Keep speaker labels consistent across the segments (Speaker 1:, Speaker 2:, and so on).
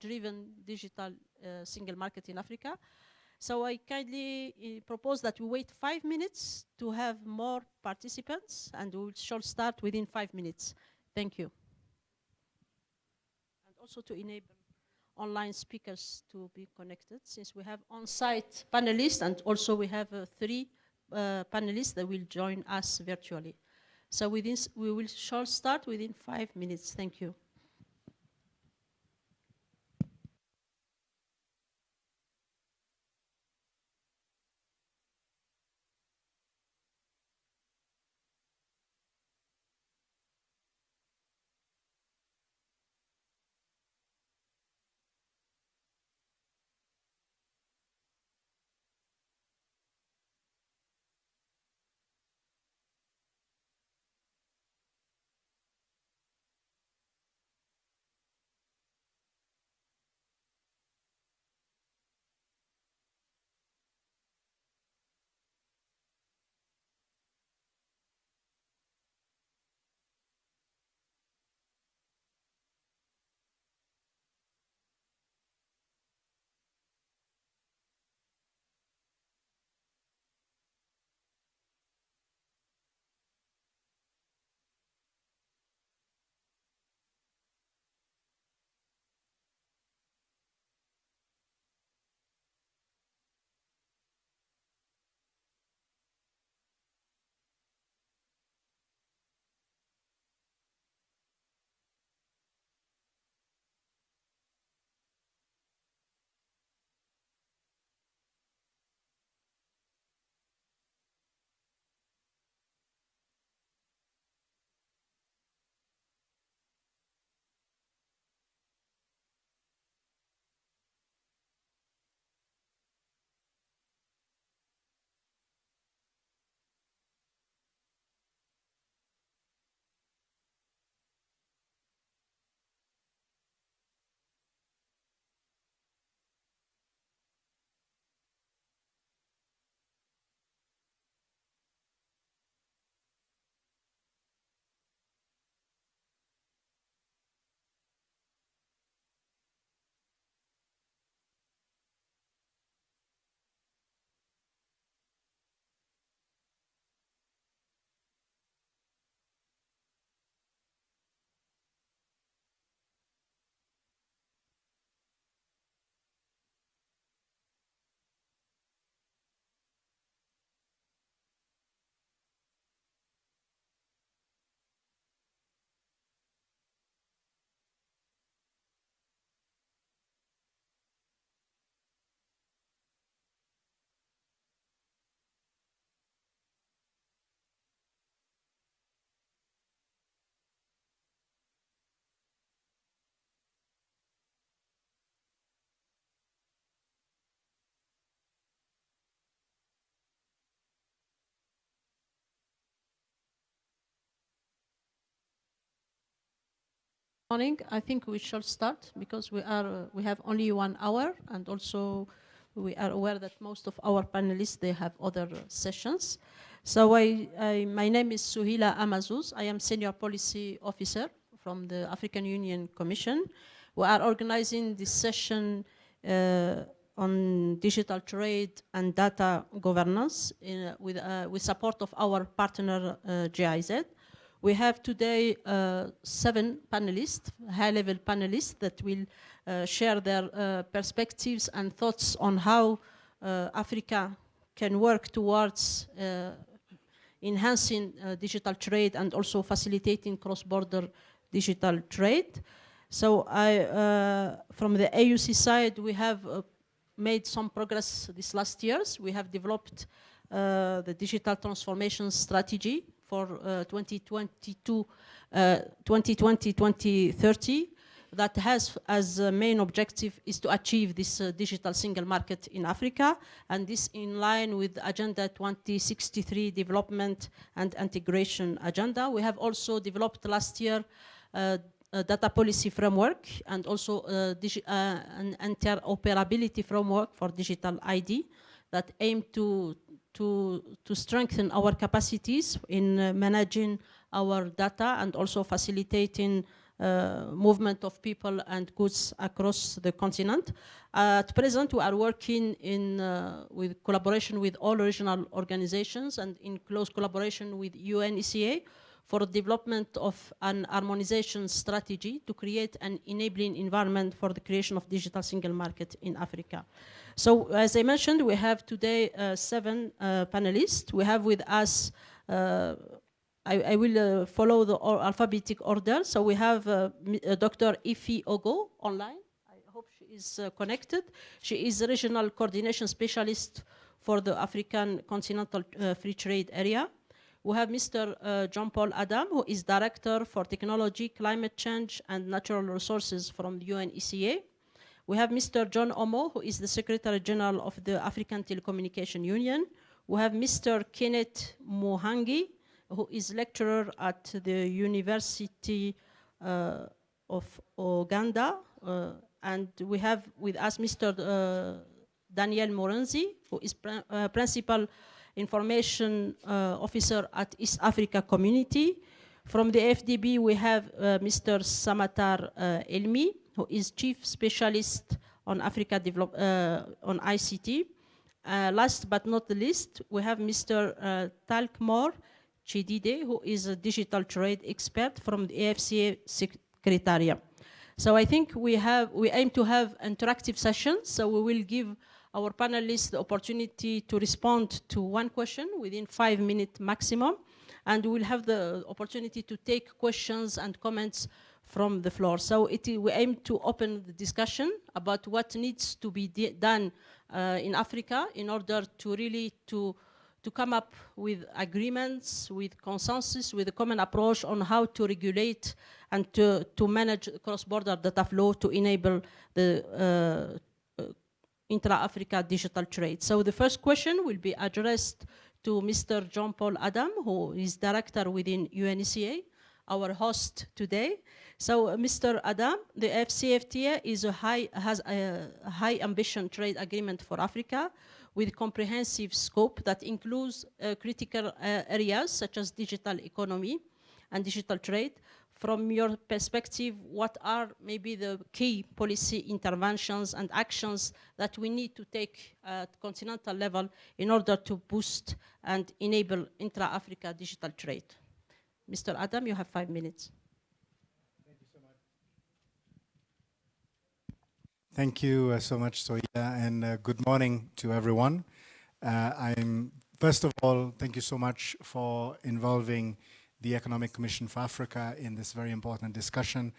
Speaker 1: driven digital uh, single market in Africa. So I kindly uh, propose that we wait five minutes to have more participants and we shall start within five minutes. Thank you. And also to enable online speakers to be connected since we have on-site panelists and also we have uh, three uh, panelists that will join us virtually. So within, we will shall start within five minutes. Thank you. Morning. I think we shall start because we are uh, we have only one hour, and also we are aware that most of our panelists they have other uh, sessions. So I, I, my name is Souhila Amazouz. I am senior policy officer from the African Union Commission. We are organizing this session uh, on digital trade and data governance in, with, uh, with support of our partner uh, GIZ. We have today uh, seven panelists, high-level panelists that will uh, share their uh, perspectives and thoughts on how uh, Africa can work towards uh, enhancing uh, digital trade and also facilitating cross-border digital trade. So I, from the AUC side, we have made some progress these last years. We have developed the digital transformation strategy for 2022, 2020-2030 uh, that has as a main objective is to achieve this uh, digital single market in Africa and this in line with Agenda 2063 development and integration agenda. We have also developed last year uh, a data policy framework and also uh, an interoperability framework for digital ID that aim to to, to strengthen our capacities in uh, managing our data and also facilitating uh, movement of people and goods across the continent. at present, we are working in uh, with collaboration with all regional organizations and in close collaboration with UNECA for the development of an harmonization strategy to create an enabling environment for the creation of digital single market in Africa. So as I mentioned, we have today uh, seven uh, panelists. We have with us uh, I, I will uh, follow the or alphabetic order. So we have uh, uh Dr. Ify Ogo online. I hope she is connected. She is regional coordination specialist for the African Continental Free Trade Area. We have Mr. Jean-Paul Adam, who is Director for Technology, Climate Change, and Natural Resources from the UNECA. We have Mr. John Omo, who is the Secretary General of the African Telecommunication Union. We have Mr. Kenneth Muhangi, who is lecturer at the University uh, of Uganda. Uh, and we have with us Mr. Uh, Daniel Murenzi, who is pr uh, principal information uh, officer at East Africa Community. From the AfDB, we have uh, Mr. Samatar Elmi, who is chief specialist on Africa develop, uh, on ICT. Uh, last but not the least, we have Mr. Uh, Talkmore Chidede, who is a digital trade expert from the AFCFTA Secretariat. So I think we have we aim to have interactive sessions. So we will give our panelists the opportunity to respond to one question within five minutes maximum, and we will have the opportunity to take questions and comments from the floor. So it, we aim to open the discussion about what needs to be done uh, in Africa in order to really to to come up with agreements, with consensus, with a common approach on how to regulate and to, to manage cross-border data flow to enable the uh, uh, intra-Africa digital trade. So the first question will be addressed to Mr. Jean-Paul Adam, who is director within UNECA, our host today. So uh, Mr. Adam, the AFCFTA is a high, has a high ambition trade agreement for Africa with comprehensive scope that includes uh, critical uh, areas such as digital economy and digital trade. From your perspective, what are maybe the key policy interventions and actions that we need to take at continental level in order to boost and enable intra-Africa digital trade? Mr. Adam, you have five minutes.
Speaker 2: Thank you uh, so much, Soya, and uh, good morning to everyone. Uh, I'm first of all, thank you so much for involving the Economic Commission for Africa in this very important discussion.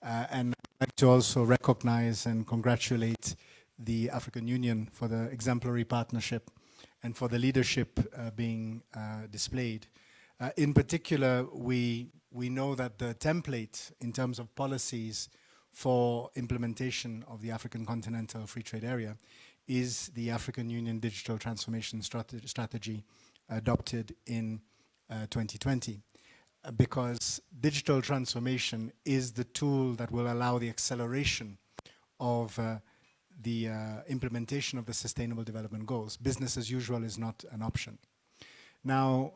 Speaker 2: Uh, and I'd like to also recognize and congratulate the African Union for the exemplary partnership and for the leadership uh, being uh, displayed. in particular, we, we know that the template in terms of policies for implementation of the African Continental Free Trade Area is the African Union Digital Transformation Strate Strategy adopted in uh, 2020 uh, because digital transformation is the tool that will allow the acceleration of uh, the uh, implementation of the Sustainable Development Goals. Business as usual is not an option. Now,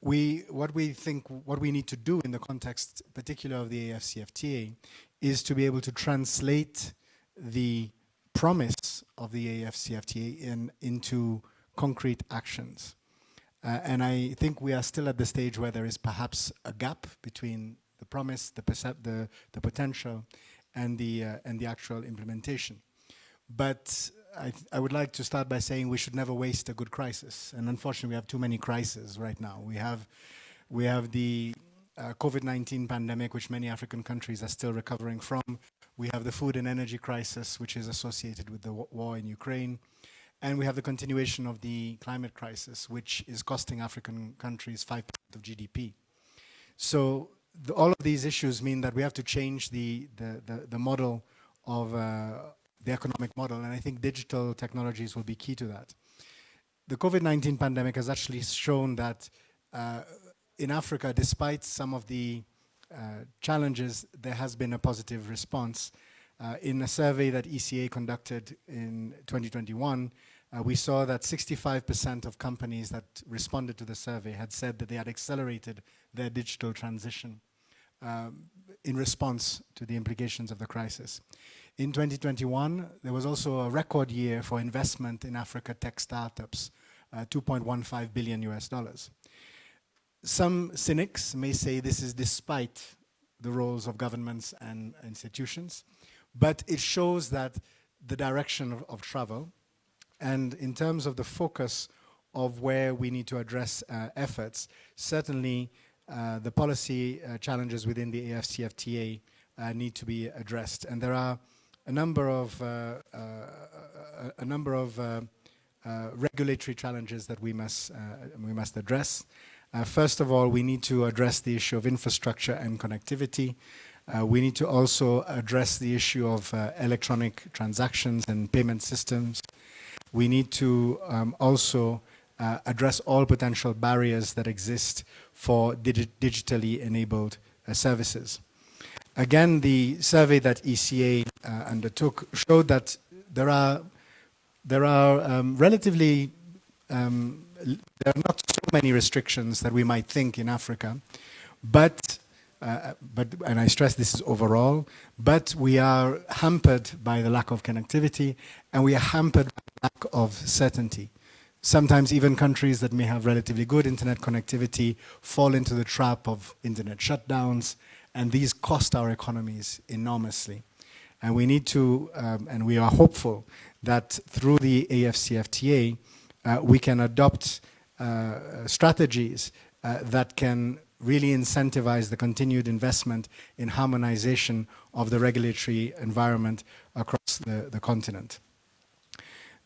Speaker 2: we, what we think, what we need to do in the context, particular of the AFCFTA, is to be able to translate the promise of the AFCFTA in, into concrete actions. Uh, and I think we are still at the stage where there is perhaps a gap between the promise, the, the, the potential, and the, uh, and the actual implementation. But I, I, would like to start by saying we should never waste a good crisis. And unfortunately, we have too many crises right now. We have, we have the uh, COVID-19 pandemic, which many African countries are still recovering from. We have the food and energy crisis, which is associated with the war in Ukraine. And we have the continuation of the climate crisis, which is costing African countries 5% of GDP. So the, all of these issues mean that we have to change the, the, the, the model of uh, the economic model. And I think digital technologies will be key to that. The COVID-19 pandemic has actually shown that uh, in Africa, despite some of the uh, challenges, there has been a positive response. Uh, in a survey that ECA conducted in 2021, uh, we saw that 65% of companies that responded to the survey had said that they had accelerated their digital transition. Um, in response to the implications of the crisis. In 2021, there was also a record year for investment in Africa tech startups, uh, 2.15 billion US dollars. Some cynics may say this is despite the roles of governments and institutions, but it shows that the direction of, of travel and in terms of the focus of where we need to address uh, efforts, certainly uh, the policy uh, challenges within the AFCFTA uh, need to be addressed. And there are a number of, uh, uh, a number of regulatory challenges that we must, we must address. first of all, we need to address the issue of infrastructure and connectivity. Uh, we need to also address the issue of uh, electronic transactions and payment systems. We need to um, also uh, address all potential barriers that exist for digi digitally enabled uh, services. Again, the survey that ECA uh, undertook showed that there are, there are um, relatively, um, there are not so many restrictions that we might think in Africa, but uh, but, and I stress this is overall, but we are hampered by the lack of connectivity and we are hampered by the lack of certainty. Sometimes even countries that may have relatively good internet connectivity fall into the trap of internet shutdowns and these cost our economies enormously. And we need to, um, and we are hopeful that through the AFCFTA, uh, we can adopt uh, strategies uh, that can really incentivize the continued investment in harmonization of the regulatory environment across the, the continent.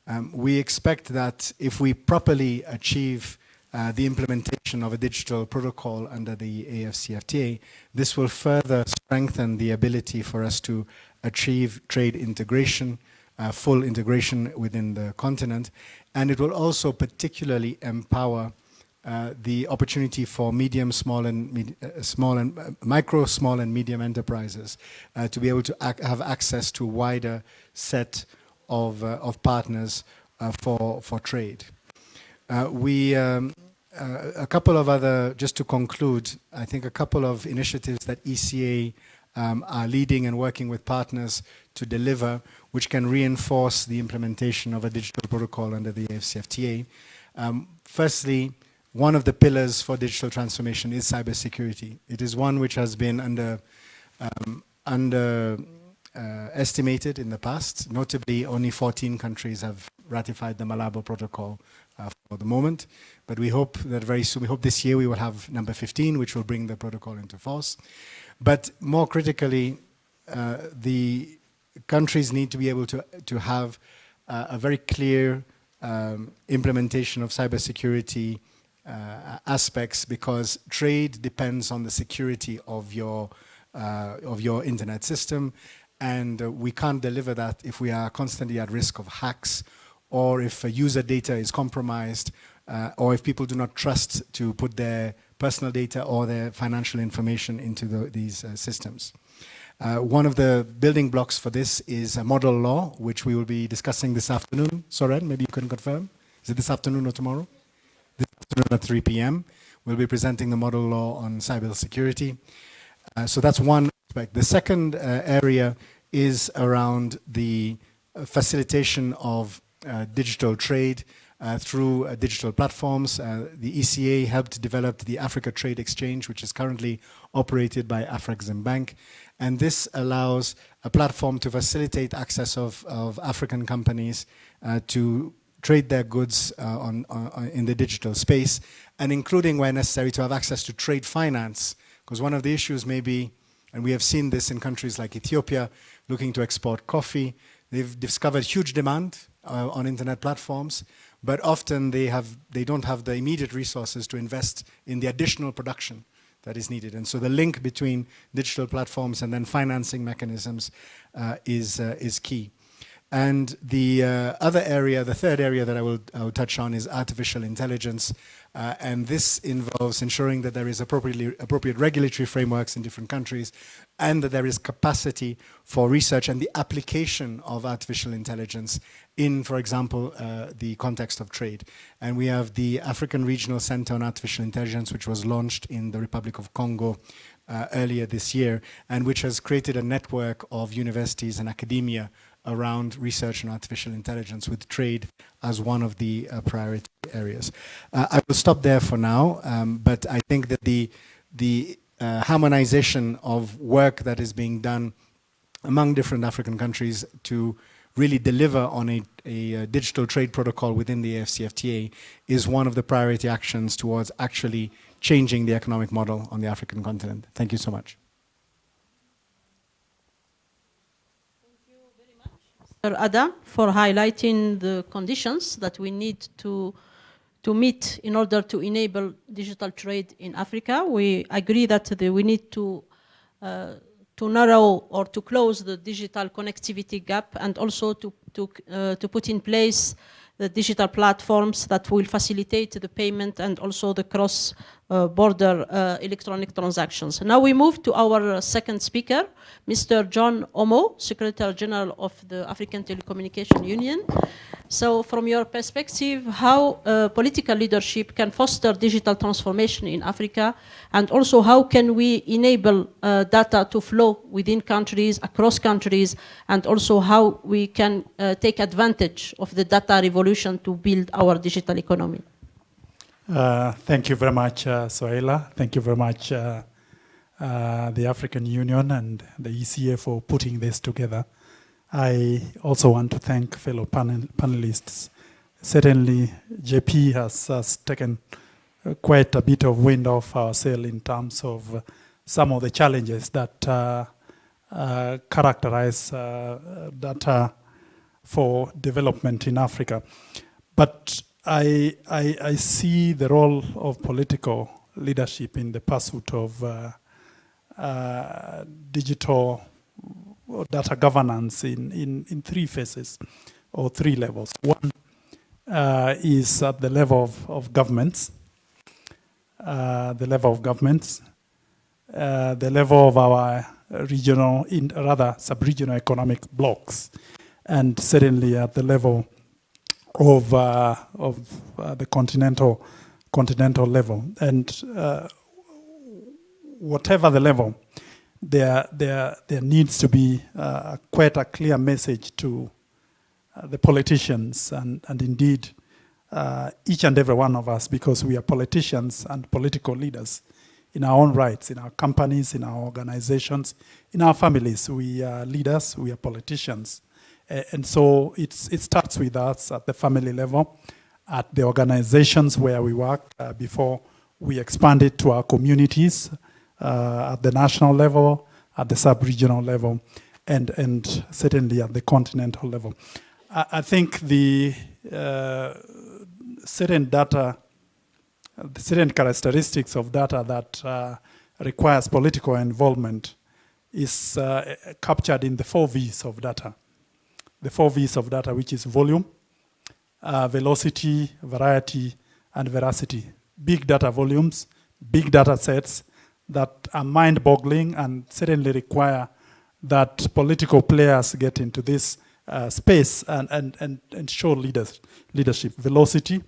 Speaker 2: Um, we expect that if we properly achieve uh, the implementation of a digital protocol under the AFCFTA, this will further strengthen the ability for us to achieve trade integration, uh, full integration within the continent, and it will also particularly empower uh, the opportunity for medium, small, and uh, small and uh, micro, small, and medium enterprises uh, to be able to ac have access to a wider set of uh, of partners for for trade. we. Um, a couple of other, just to conclude, I think a couple of initiatives that ECA um, are leading and working with partners to deliver, which can reinforce the implementation of a digital protocol under the AFCFTA. Um, firstly, one of the pillars for digital transformation is cybersecurity. It is one which has been under, um, under uh, estimated in the past. Notably, only 14 countries have ratified the Malabo Protocol uh, for the moment. But we hope that very soon, we hope this year we will have number 15, which will bring the protocol into force. But more critically, uh, the countries need to be able to, to have uh, a very clear um, implementation of cybersecurity uh, aspects because trade depends on the security of your uh, of your internet system and uh, we can't deliver that if we are constantly at risk of hacks or if user data is compromised uh, or if people do not trust to put their personal data or their financial information into the, these uh, systems. Uh, one of the building blocks for this is a model law, which we will be discussing this afternoon. Soren, maybe you can confirm. Is it this afternoon or tomorrow? this afternoon at 3 p.m. We'll be presenting the model law on cyber security. Uh, so that's one aspect. The second uh, area is around the facilitation of uh, digital trade uh, through uh, digital platforms. the ECA helped develop the Africa Trade Exchange, which is currently operated by Afreximbank. And this allows a platform to facilitate access of, of African companies to trade their goods uh, on, on, in the digital space, and including where necessary to have access to trade finance. Because one of the issues may be, and we have seen this in countries like Ethiopia, looking to export coffee, they've discovered huge demand uh, on internet platforms, but often they, have, they don't have the immediate resources to invest in the additional production that is needed. And so the link between digital platforms and then financing mechanisms uh, is, uh, is key. And the uh, other area, the third area that I will, I will touch on is artificial intelligence. Uh, and this involves ensuring that there is appropriately, appropriate regulatory frameworks in different countries and that there is capacity for research and the application of artificial intelligence in, for example, uh, the context of trade. And we have the African Regional Center on Artificial Intelligence, which was launched in the Republic of Congo uh, earlier this year, and which has created a network of universities and academia around research on artificial intelligence with trade as one of the uh, priority areas. Uh, I will stop there for now, um, but I think that the, the uh, harmonization of work that is being done among different African countries to really deliver on a, a, a, digital trade protocol within the AFCFTA is one of the priority actions towards actually changing the economic model on the African continent. Thank you so much.
Speaker 1: Adam for highlighting the conditions that we need to to meet in order to enable digital trade in Africa. We agree that the, we need to uh, to narrow or to close the digital connectivity gap and also to to uh, to put in place the digital platforms that will facilitate the payment and also the cross border uh, electronic transactions. Now we move to our second speaker, Mr. John Omo, Secretary General of the African Telecommunication Union. So from your perspective, how uh, political leadership can foster digital transformation in Africa and also how can we enable uh, data to flow within countries, across countries, and also how we can uh, take advantage of the data revolution to build our digital economy.
Speaker 3: Uh, thank you very much, uh, Souhila. Thank you very much, uh, uh the African Union and the ECA for putting this together. I also want to thank fellow panel panelists. Certainly, JP has, has taken uh, quite a bit of wind off our sail in terms of some of the challenges that characterize data for development in Africa. But I, I, I, see the role of political leadership in the pursuit of uh, uh, digital data governance in, in, in three phases or three levels. One uh, is at the level of, of governments, uh, the level of governments, uh, the level of our regional, in, rather sub-regional economic blocks, and certainly at the level of uh, of uh, the continental continental level, and uh, whatever the level, there there there needs to be uh, quite a clear message to uh, the politicians and and indeed uh, each and every one of us, because we are politicians and political leaders in our own rights, in our companies, in our organizations, in our families. We are leaders, we are politicians. And so it's, it starts with us at the family level, at the organizations where we work uh, before we expand it to our communities uh, at the national level, at the sub-regional level, and, and certainly at the continental level. I, I think the uh, certain data, the certain characteristics of data that uh, requires political involvement is uh, captured in the four V's of data the four V's of data, which is volume, uh, velocity, variety, and veracity. Big data volumes, big data sets that are mind-boggling and certainly require that political players get into this uh, space and, and, and, and show leaders, leadership. Velocity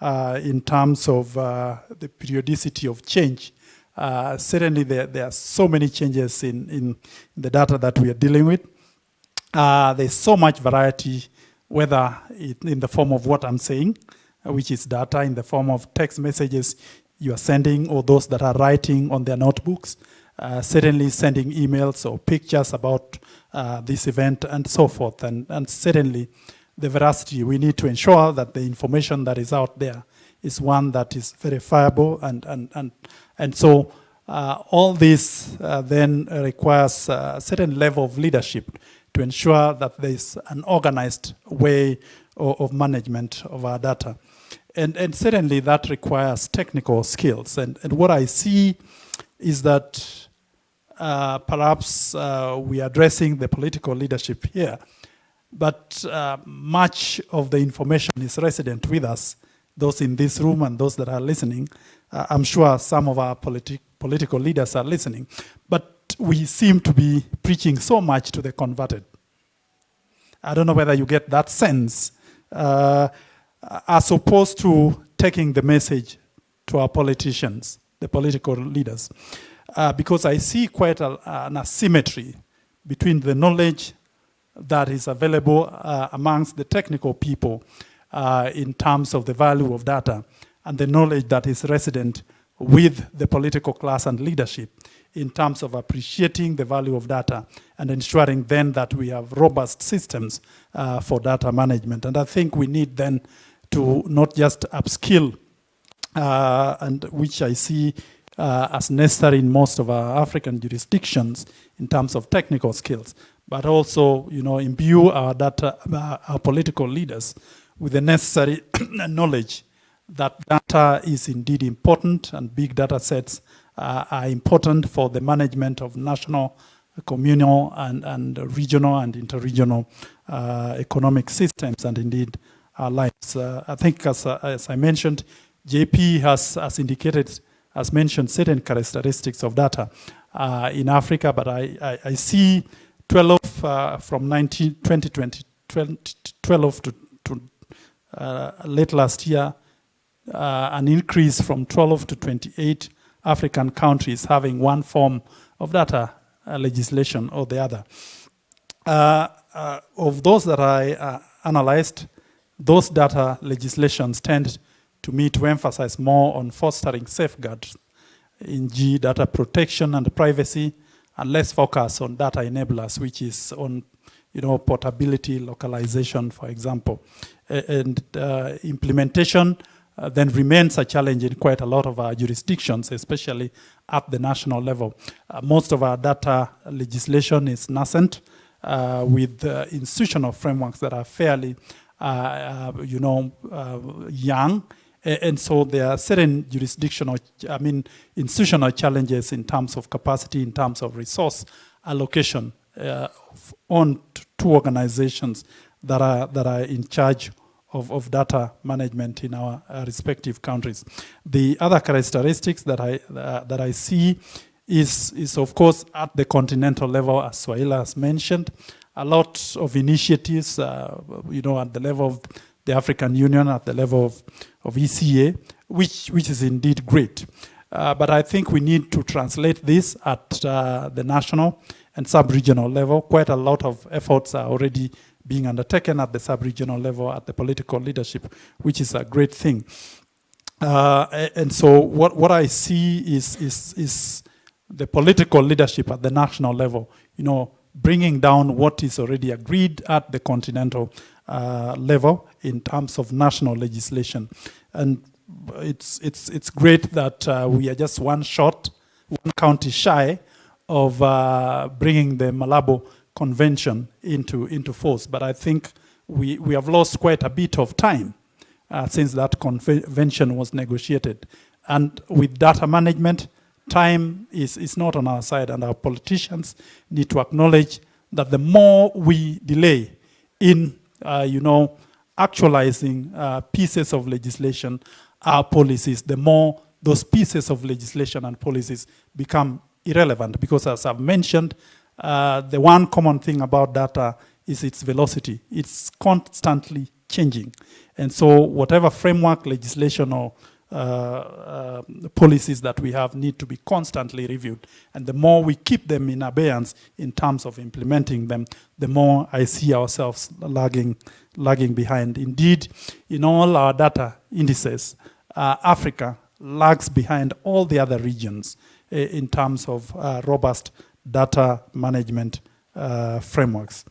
Speaker 3: uh, in terms of uh, the periodicity of change. Uh, certainly there, there are so many changes in, in the data that we are dealing with. Uh, there's so much variety, whether in the form of what I'm saying, uh, which is data in the form of text messages you are sending or those that are writing on their notebooks, uh, certainly sending emails or pictures about uh, this event and so forth. And, and certainly the veracity, we need to ensure that the information that is out there is one that is verifiable and, and, and, and so uh, all this uh, then requires a certain level of leadership to ensure that there is an organized way of, of management of our data. And, and certainly that requires technical skills. And, and what I see is that uh, perhaps uh, we are addressing the political leadership here. but uh, much of the information is resident with us, those in this room and those that are listening. Uh, I'm sure some of our politi political leaders are listening, but we seem to be preaching so much to the converted. I don't know whether you get that sense, uh, as opposed to taking the message to our politicians, the political leaders. Uh, because I see quite a, an asymmetry between the knowledge that is available uh, amongst the technical people uh, in terms of the value of data and the knowledge that is resident with the political class and leadership in terms of appreciating the value of data and ensuring then that we have robust systems uh, for data management. And I think we need then to not just upskill, uh, and which I see uh, as necessary in most of our African jurisdictions in terms of technical skills, but also, you know, imbue our data, uh, our political leaders with the necessary knowledge that data is indeed important and big data sets are important for the management of national, communal, and, and regional and interregional uh, economic systems and indeed our lives. Uh, I think as, uh, as I mentioned, JP has, has indicated, has mentioned certain characteristics of data uh, in Africa, but I, I, I see 12 uh, from 19, 2020, 12 to, to late last year, uh, an increase from 12 to 28 African countries having one form of data uh, legislation or the other. Uh, uh of those that I analyzed, those data legislations tend to me to emphasize more on fostering safeguards in G data protection and privacy and less focus on data enablers, which is on you know, portability, localization, for example. And uh, implementation uh, then remains a challenge in quite a lot of our jurisdictions, especially at the national level. Uh, most of our data legislation is nascent uh, with institutional frameworks that are fairly, uh, uh, you know, uh, young. And so there are certain jurisdictional, I mean, institutional challenges in terms of capacity, in terms of resource allocation on two organizations that are, that are in charge of, of data management in our uh, respective countries. The other characteristics that I, uh, that I see is, is of course at the continental level, as Souhila has mentioned, a lot of initiatives, uh, you know, at the level of the African Union, at the level of, of ECA, which, which is indeed great. Uh, but I think we need to translate this at uh, the national and sub-regional level. Quite a lot of efforts are already being undertaken at the sub-regional level, at the political leadership, which is a great thing. Uh, and so what, what I see is, is, is the political leadership at the national level, you know, bringing down what is already agreed at the continental uh, level in terms of national legislation. And it's, it's, it's great that uh, we are just one shot, one county shy of uh, bringing the Malabo convention into, into force. But I think we, we have lost quite a bit of time uh, since that convention was negotiated. And with data management, time is, is not on our side and our politicians need to acknowledge that the more we delay in, uh, you know, actualizing uh, pieces of legislation, our policies, the more those pieces of legislation and policies become irrelevant because as I've mentioned, uh, the one common thing about data is its velocity. It's constantly changing. And so whatever framework, legislation, or uh, uh, policies that we have need to be constantly reviewed. And the more we keep them in abeyance in terms of implementing them, the more I see ourselves lagging, lagging behind. Indeed, in all our data indices, uh, Africa lags behind all the other regions uh, in terms of uh, robust data management uh, frameworks.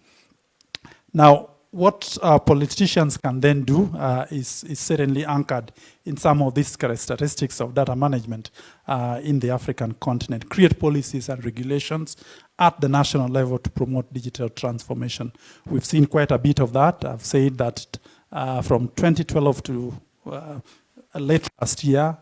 Speaker 3: Now, what uh, politicians can then do uh, is, is, certainly anchored in some of these characteristics of data management uh, in the African continent. Create policies and regulations at the national level to promote digital transformation. We've seen quite a bit of that. I've said that uh, from 2012 to uh, late last year,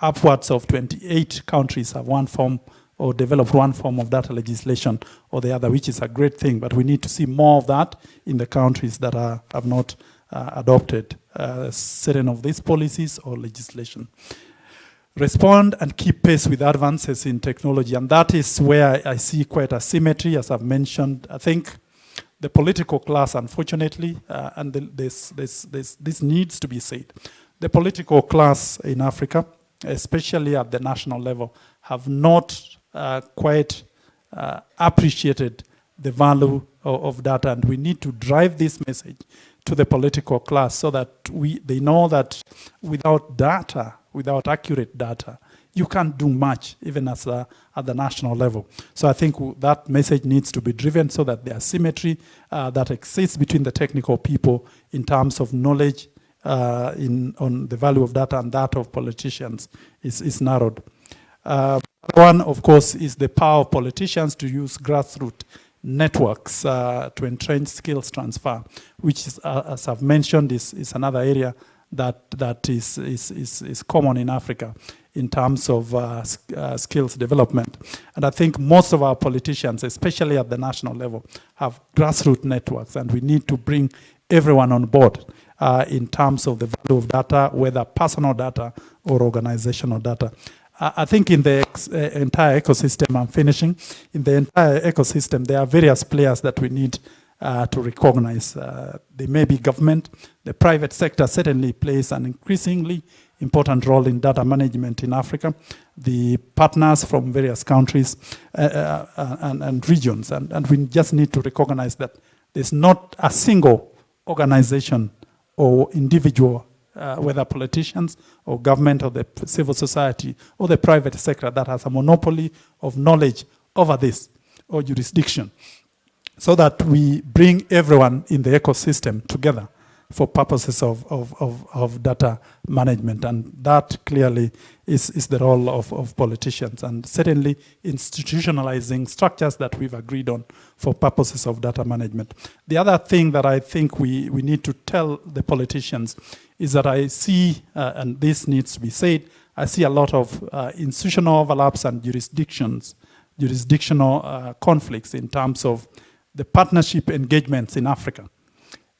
Speaker 3: upwards of 28 countries have one form or develop one form of data legislation or the other, which is a great thing. But we need to see more of that in the countries that are, have not uh, adopted uh, certain of these policies or legislation. Respond and keep pace with advances in technology. And that is where I see quite a symmetry, as I've mentioned. I think the political class, unfortunately, uh, and the, this, this, this, this needs to be said. The political class in Africa, especially at the national level, have not quite uh, appreciated the value of, of, data, and we need to drive this message to the political class so that we, they know that without data, without accurate data, you can't do much, even as a, at the national level. So I think that message needs to be driven so that the asymmetry uh, that exists between the technical people in terms of knowledge uh, in, on the value of data and that of politicians is, is narrowed. Uh, one, of course, is the power of politicians to use grassroots networks uh, to entrench skills transfer, which, is, uh, as I've mentioned, is, is another area that, that is, is, is, is common in Africa in terms of uh, uh, skills development. And I think most of our politicians, especially at the national level, have grassroots networks, and we need to bring everyone on board uh, in terms of the value of data, whether personal data or organizational data. I think in the uh, entire ecosystem, I'm finishing, in the entire ecosystem, there are various players that we need uh, to recognize. Uh, they may be government, the private sector certainly plays an increasingly important role in data management in Africa, the partners from various countries uh, uh, uh and, and, regions, and, and we just need to recognize that there's not a single organization or individual uh, whether politicians or government or the civil society or the private sector that has a monopoly of knowledge over this or jurisdiction. So that we bring everyone in the ecosystem together for purposes of, of, of, of, data management. And that clearly is, is the role of, of politicians and certainly institutionalizing structures that we've agreed on for purposes of data management. The other thing that I think we, we need to tell the politicians is that I see, uh, and this needs to be said, I see a lot of uh, institutional overlaps and jurisdictions, jurisdictional uh, conflicts in terms of the partnership engagements in Africa.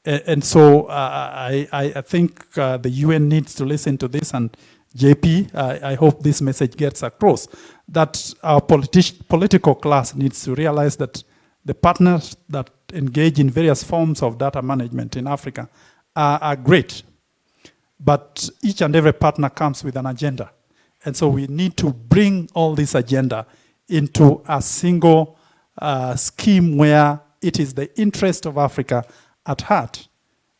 Speaker 3: And, so uh, I, I, think uh, the UN needs to listen to this and JP, I hope this message gets across, that our politi political class needs to realize that the partners that engage in various forms of data management in Africa are, are great, but each and every partner comes with an agenda. And so we need to bring all this agenda into a single uh, scheme where it is the interest of Africa at heart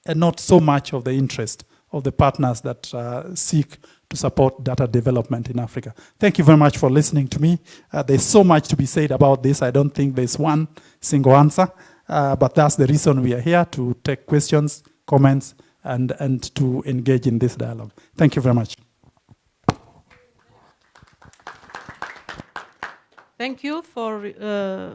Speaker 3: and not so much of the interest of the partners that uh, seek to support data development in Africa. Thank you very much for listening to me. Uh, there's so much to be said about this. I don't think there's one single answer, uh, but that's the reason we are here to take questions, comments, and, and to engage in this dialogue. Thank you very much.
Speaker 1: Thank you for uh,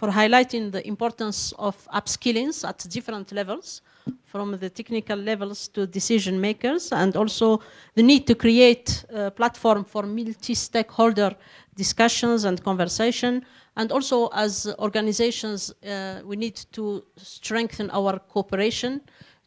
Speaker 1: for highlighting the importance of upskilling at different levels, from the technical levels to decision makers, and also the need to create a platform for multi-stakeholder discussions and conversation. And also as organizations, uh, we need to strengthen our cooperation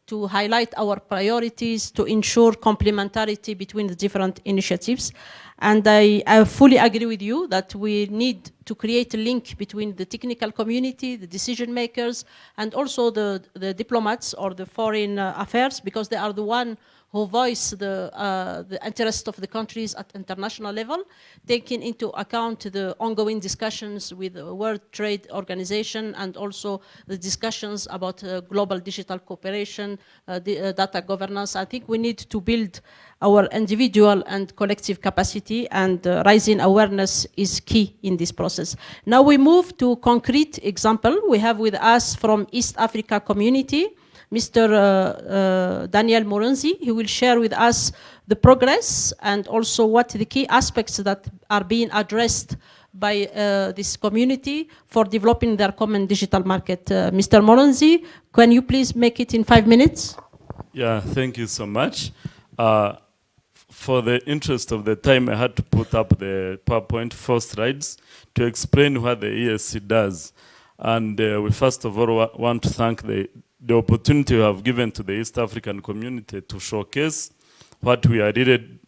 Speaker 1: to highlight our priorities, to ensure complementarity between the different initiatives. And I, I, fully agree with you that we need to create a link between the technical community, the decision makers, and also the, the diplomats or the foreign uh, affairs, because they are the one who voice the, uh, the interest of the countries at international level, taking into account the ongoing discussions with the World Trade Organization and also the discussions about uh, global digital cooperation, uh, the, uh, data governance. I think we need to build our individual and collective capacity and uh, rising awareness is key in this process. Now we move to concrete example. We have with us from East Africa community, Mr. Uh, uh, Daniel Murenzi. He will share with us the progress and also what the key aspects that are being addressed by uh, this community for developing their common digital market. Mr. Murenzi, can you please make it in five minutes?
Speaker 4: Yeah, thank you so much. For the interest of the time, I had to put up the PowerPoint four slides to explain what the ESC does. And uh, we first of all wa want to thank the, the opportunity we have given to the East African community to showcase what we are really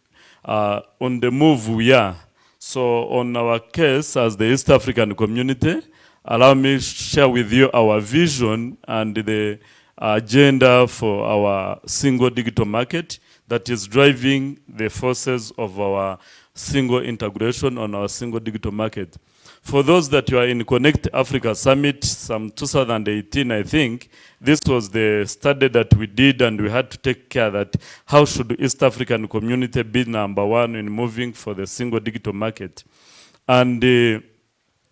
Speaker 4: uh, on the move we are. So on our case as the East African community, allow me to share with you our vision and the agenda for our single digital market that is driving the forces of our single integration on our single digital market. For those that you are in Connect Africa Summit, some 2018, I think, this was the study that we did and we had to take care that how should East African community be number one in moving for the single digital market. And uh,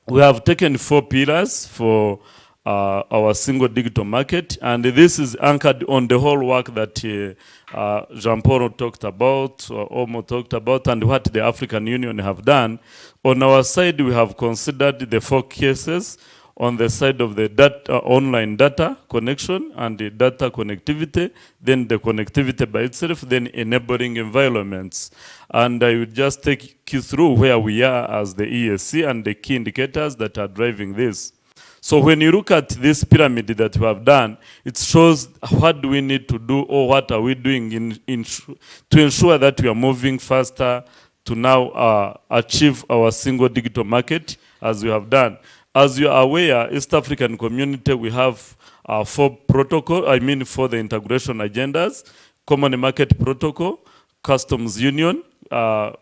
Speaker 4: we have taken four pillars for uh, our single digital market. And this is anchored on the whole work that uh, uh, Jean-Paul talked about, or Omo talked about, and what the African Union have done. On our side, we have considered the four cases on the side of the data, online data connection and the data connectivity, then the connectivity by itself, then enabling environments. And I will just take you through where we are as the ESC and the key indicators that are driving this. So when you look at this pyramid that we have done, it shows what do we need to do or what are we doing in, in to ensure that we are moving faster to now uh, achieve our single digital market as we have done. As you are aware, East African community, we have uh, four protocol, I mean for the integration agendas, common market protocol, customs union, uh,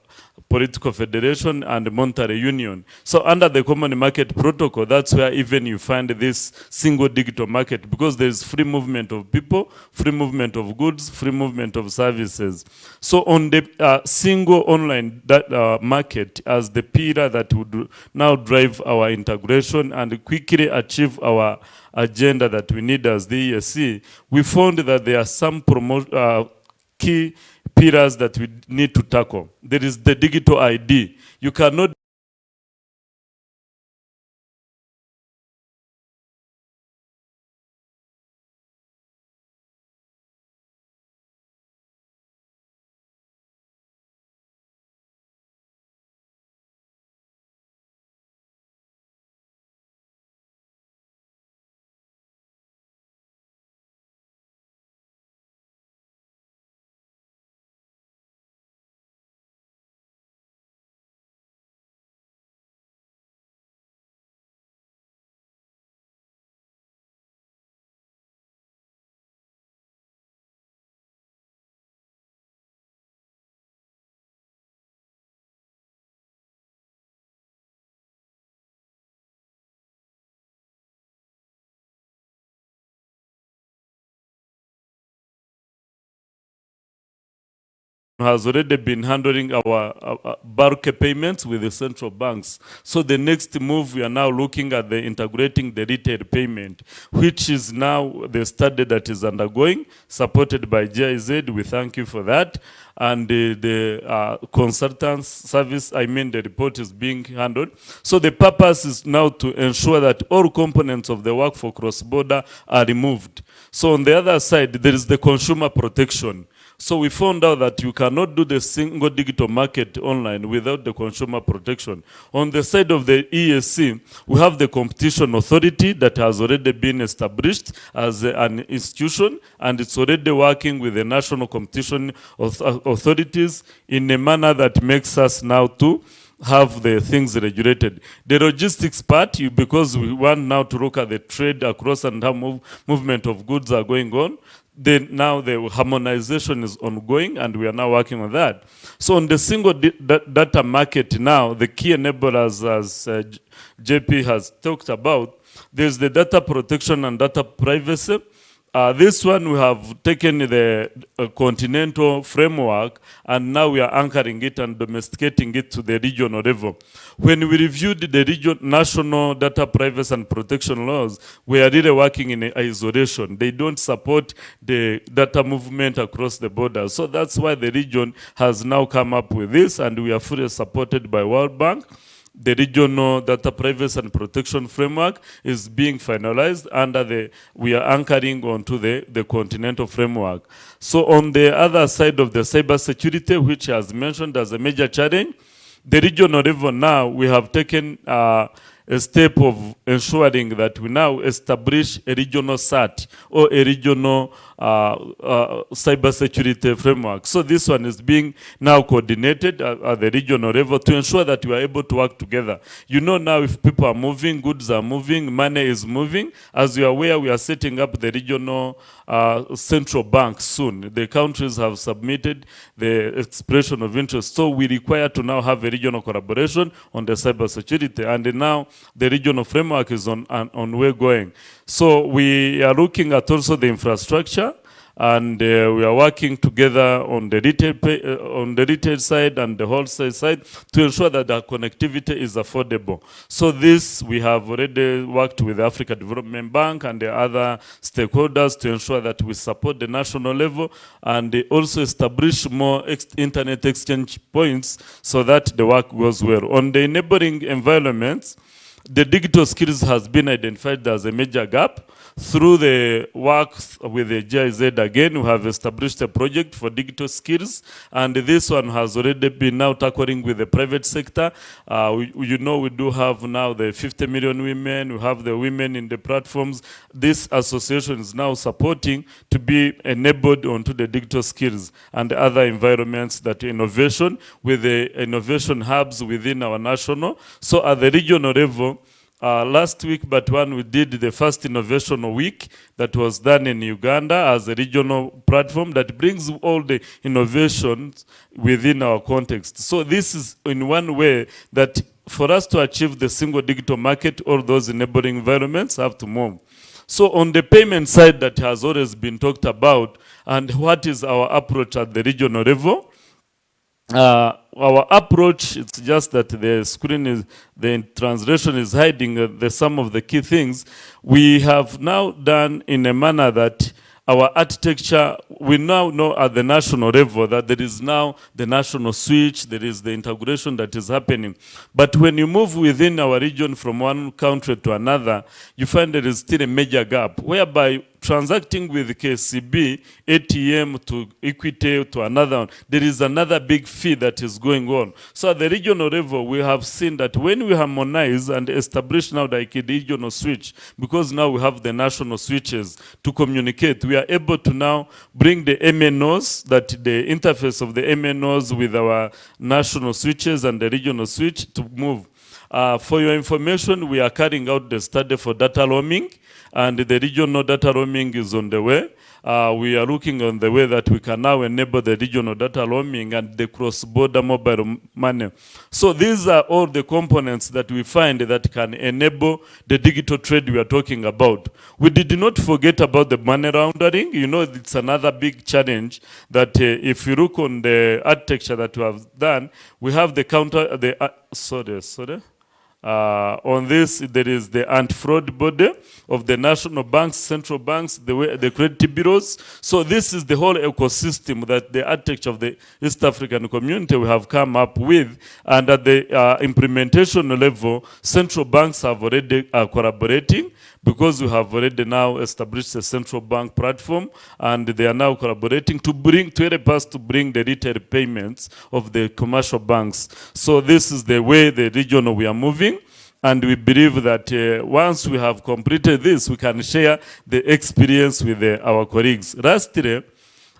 Speaker 4: political federation and monetary union. So under the common market protocol, that's where even you find this single digital market because there's free movement of people, free movement of goods, free movement of services. So on the uh, single online that, uh, market as the pillar that would now drive our integration and quickly achieve our agenda that we need as the ESC, we found that there are some uh, key pillars that we need to tackle. There is the digital ID. You cannot has already been handling our, our payments with the central banks. So the next move, we are now looking at the integrating the retail payment, which is now the study that is undergoing, supported by GIZ. We thank you for that. And the, the uh, consultants service, I mean the report is being handled. So the purpose is now to ensure that all components of the work for cross-border are removed. So on the other side, there is the consumer protection. So we found out that you cannot do the single digital market online without the consumer protection. On the side of the ESC, we have the competition authority that has already been established as an institution and it's already working with the national competition authorities in a manner that makes us now to have the things regulated. The logistics part, because we want now to look at the trade across and how move, movement of goods are going on, then now the harmonization is ongoing and we are now working on that. So on the single data market now, the key enablers as uh, JP has talked about, there's the data protection and data privacy. Uh, this one we have taken the uh, continental framework and now we are anchoring it and domesticating it to the regional level. When we reviewed the region, national data privacy and protection laws, we are really working in isolation. They don't support the data movement across the border. So that's why the region has now come up with this and we are fully supported by World Bank the regional data privacy and protection framework is being finalized under the, we are anchoring onto the, the continental framework. So on the other side of the cyber security, which has mentioned as a major challenge, the regional level now, we have taken uh, a step of ensuring that we now establish a regional CERT or a regional cybersecurity framework. So this one is being now coordinated at, at, the regional level to ensure that we are able to work together. You know now if people are moving, goods are moving, money is moving. As you are aware, we are setting up the regional uh, central bank soon. The countries have submitted the expression of interest. So we require to now have a regional collaboration on the cybersecurity. And now the regional framework is on, on, on way going. So we are looking at also the infrastructure and uh, we are working together on the retail pay, uh, on the retail side and the wholesale side to ensure that our connectivity is affordable. So this we have already worked with the Africa Development Bank and the other stakeholders to ensure that we support the national level and also establish more ex internet exchange points so that the work goes well. On the neighboring environments, the digital skills has been identified as a major gap. Through the work with the GIZ again, we have established a project for digital skills, and this one has already been now tackling with the private sector. Uh, we, you know, we do have now the 50 million women, we have the women in the platforms. This association is now supporting to be enabled onto the digital skills and other environments that innovation with the innovation hubs within our national. So at the regional level, uh, last week, but one we did the first innovation week that was done in Uganda as a regional platform that brings all the innovations within our context. So this is in one way that for us to achieve the single digital market, all those enabling environments have to move. So on the payment side that has always been talked about, and what is our approach at the regional level, uh, our approach it's just that the screen is the translation is hiding uh, the some of the key things. We have now done in a manner that our architecture we now know at the national level that there is now the national switch there is the integration that is happening. But when you move within our region from one country to another you find there is still a major gap whereby transacting with KCB, ATM to Equity to another one, there is another big fee that is going on. So at the regional level, we have seen that when we harmonize and establish now the regional switch, because now we have the national switches to communicate, we are able to now bring the MNOs, that the interface of the MNOs with our national switches and the regional switch to move. Uh, for your information, we are carrying out the study for data roaming and the regional data roaming is on the way. Uh, we are looking on the way that we can now enable the regional data roaming and the cross-border mobile money. So these are all the components that we find that can enable the digital trade we are talking about. We did not forget about the money laundering. You know, it's another big challenge that uh, if you look on the architecture that we have done, we have the counter, the, uh, sorry, sorry. Uh, on this, there is the anti-fraud body of the national banks, central banks, the, the credit bureaus. So this is the whole ecosystem that the architecture of the East African community we have come up with. And at the uh, implementation level, central banks have already uh, collaborating because we have already now established a central bank platform and they are now collaborating to bring to help us to bring the retail payments of the commercial banks. So this is the way the region we are moving. And we believe that uh, once we have completed this, we can share the experience with uh, our colleagues. Lastly,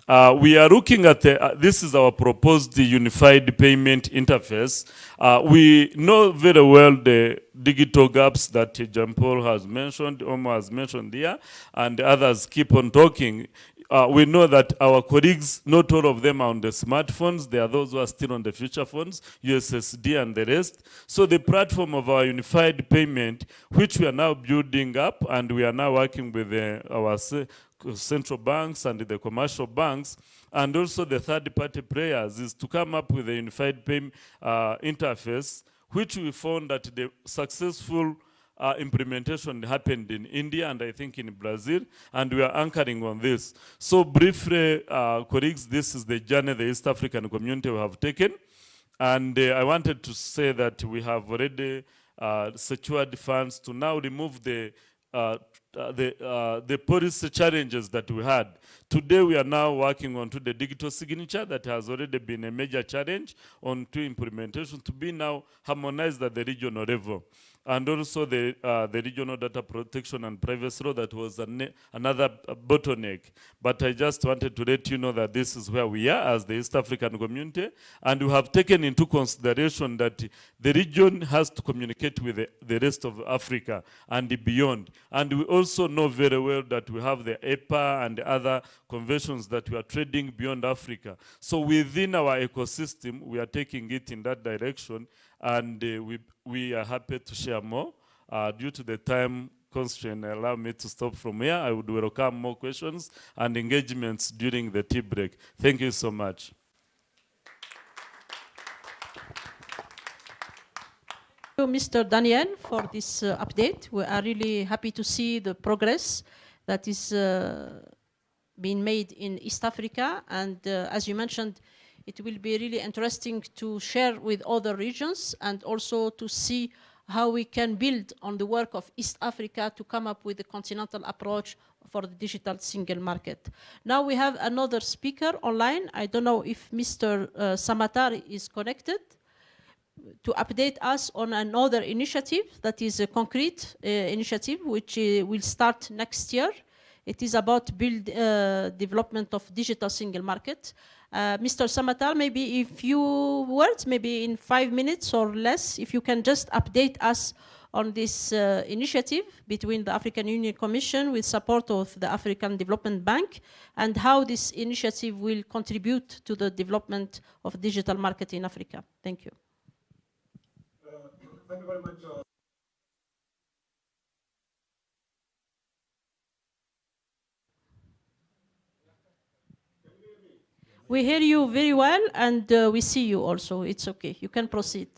Speaker 4: uh, we are looking at, the, uh, this is our proposed unified payment interface. Uh, we know very well the digital gaps that Jean Paul has mentioned, Omo has mentioned here, and others keep on talking. Uh, we know that our colleagues, not all of them are on the smartphones. There are those who are still on the future phones, USSD and the rest. So the platform of our unified payment, which we are now building up, and we are now working with uh, our central banks and the commercial banks, and also the third-party players, is to come up with a unified payment uh, interface, which we found that the successful uh, implementation happened in India and I think in Brazil, and we are anchoring on this. So briefly, uh, colleagues, this is the journey the East African community have taken. And uh, I wanted to say that we have already uh, secured funds to now remove the uh, the, uh, the policy challenges that we had. Today we are now working on to the digital signature that has already been a major challenge on to implementation to be now harmonized at the regional level and also the, uh, the regional data protection and privacy law that was another bottleneck. But I just wanted to let you know that this is where we are as the East African community, and we have taken into consideration that the region has to communicate with the, the rest of Africa and beyond. And we also know very well that we have the EPA and other conventions that we are trading beyond Africa. So within our ecosystem, we are taking it in that direction, and uh, we, we are happy to share more. Uh, due to the time constraint, allow me to stop from here. I would welcome more questions and engagements during the tea break. Thank you so much.
Speaker 1: Thank you, Mr. Daniel, for this uh, update. We are really happy to see the progress that is uh, being made in East Africa. And uh, as you mentioned, it will be really interesting to share with other regions and also to see how we can build on the work of East Africa to come up with a continental approach for the digital single market. Now we have another speaker online. I don't know if Mr. Uh, Samatar is connected to update us on another initiative that is a concrete uh, initiative which uh, will start next year. It is about build uh, development of digital single market. Uh, Mr. Samatar, maybe a few words, maybe in five minutes or less, if you can just update us on this uh, initiative between the African Union Commission with support of the African Development Bank and how this initiative will contribute to the development of digital market in Africa. Thank you.
Speaker 5: Uh, thank you very much.
Speaker 1: We hear you very well and uh, we see you also. It's okay. You can proceed.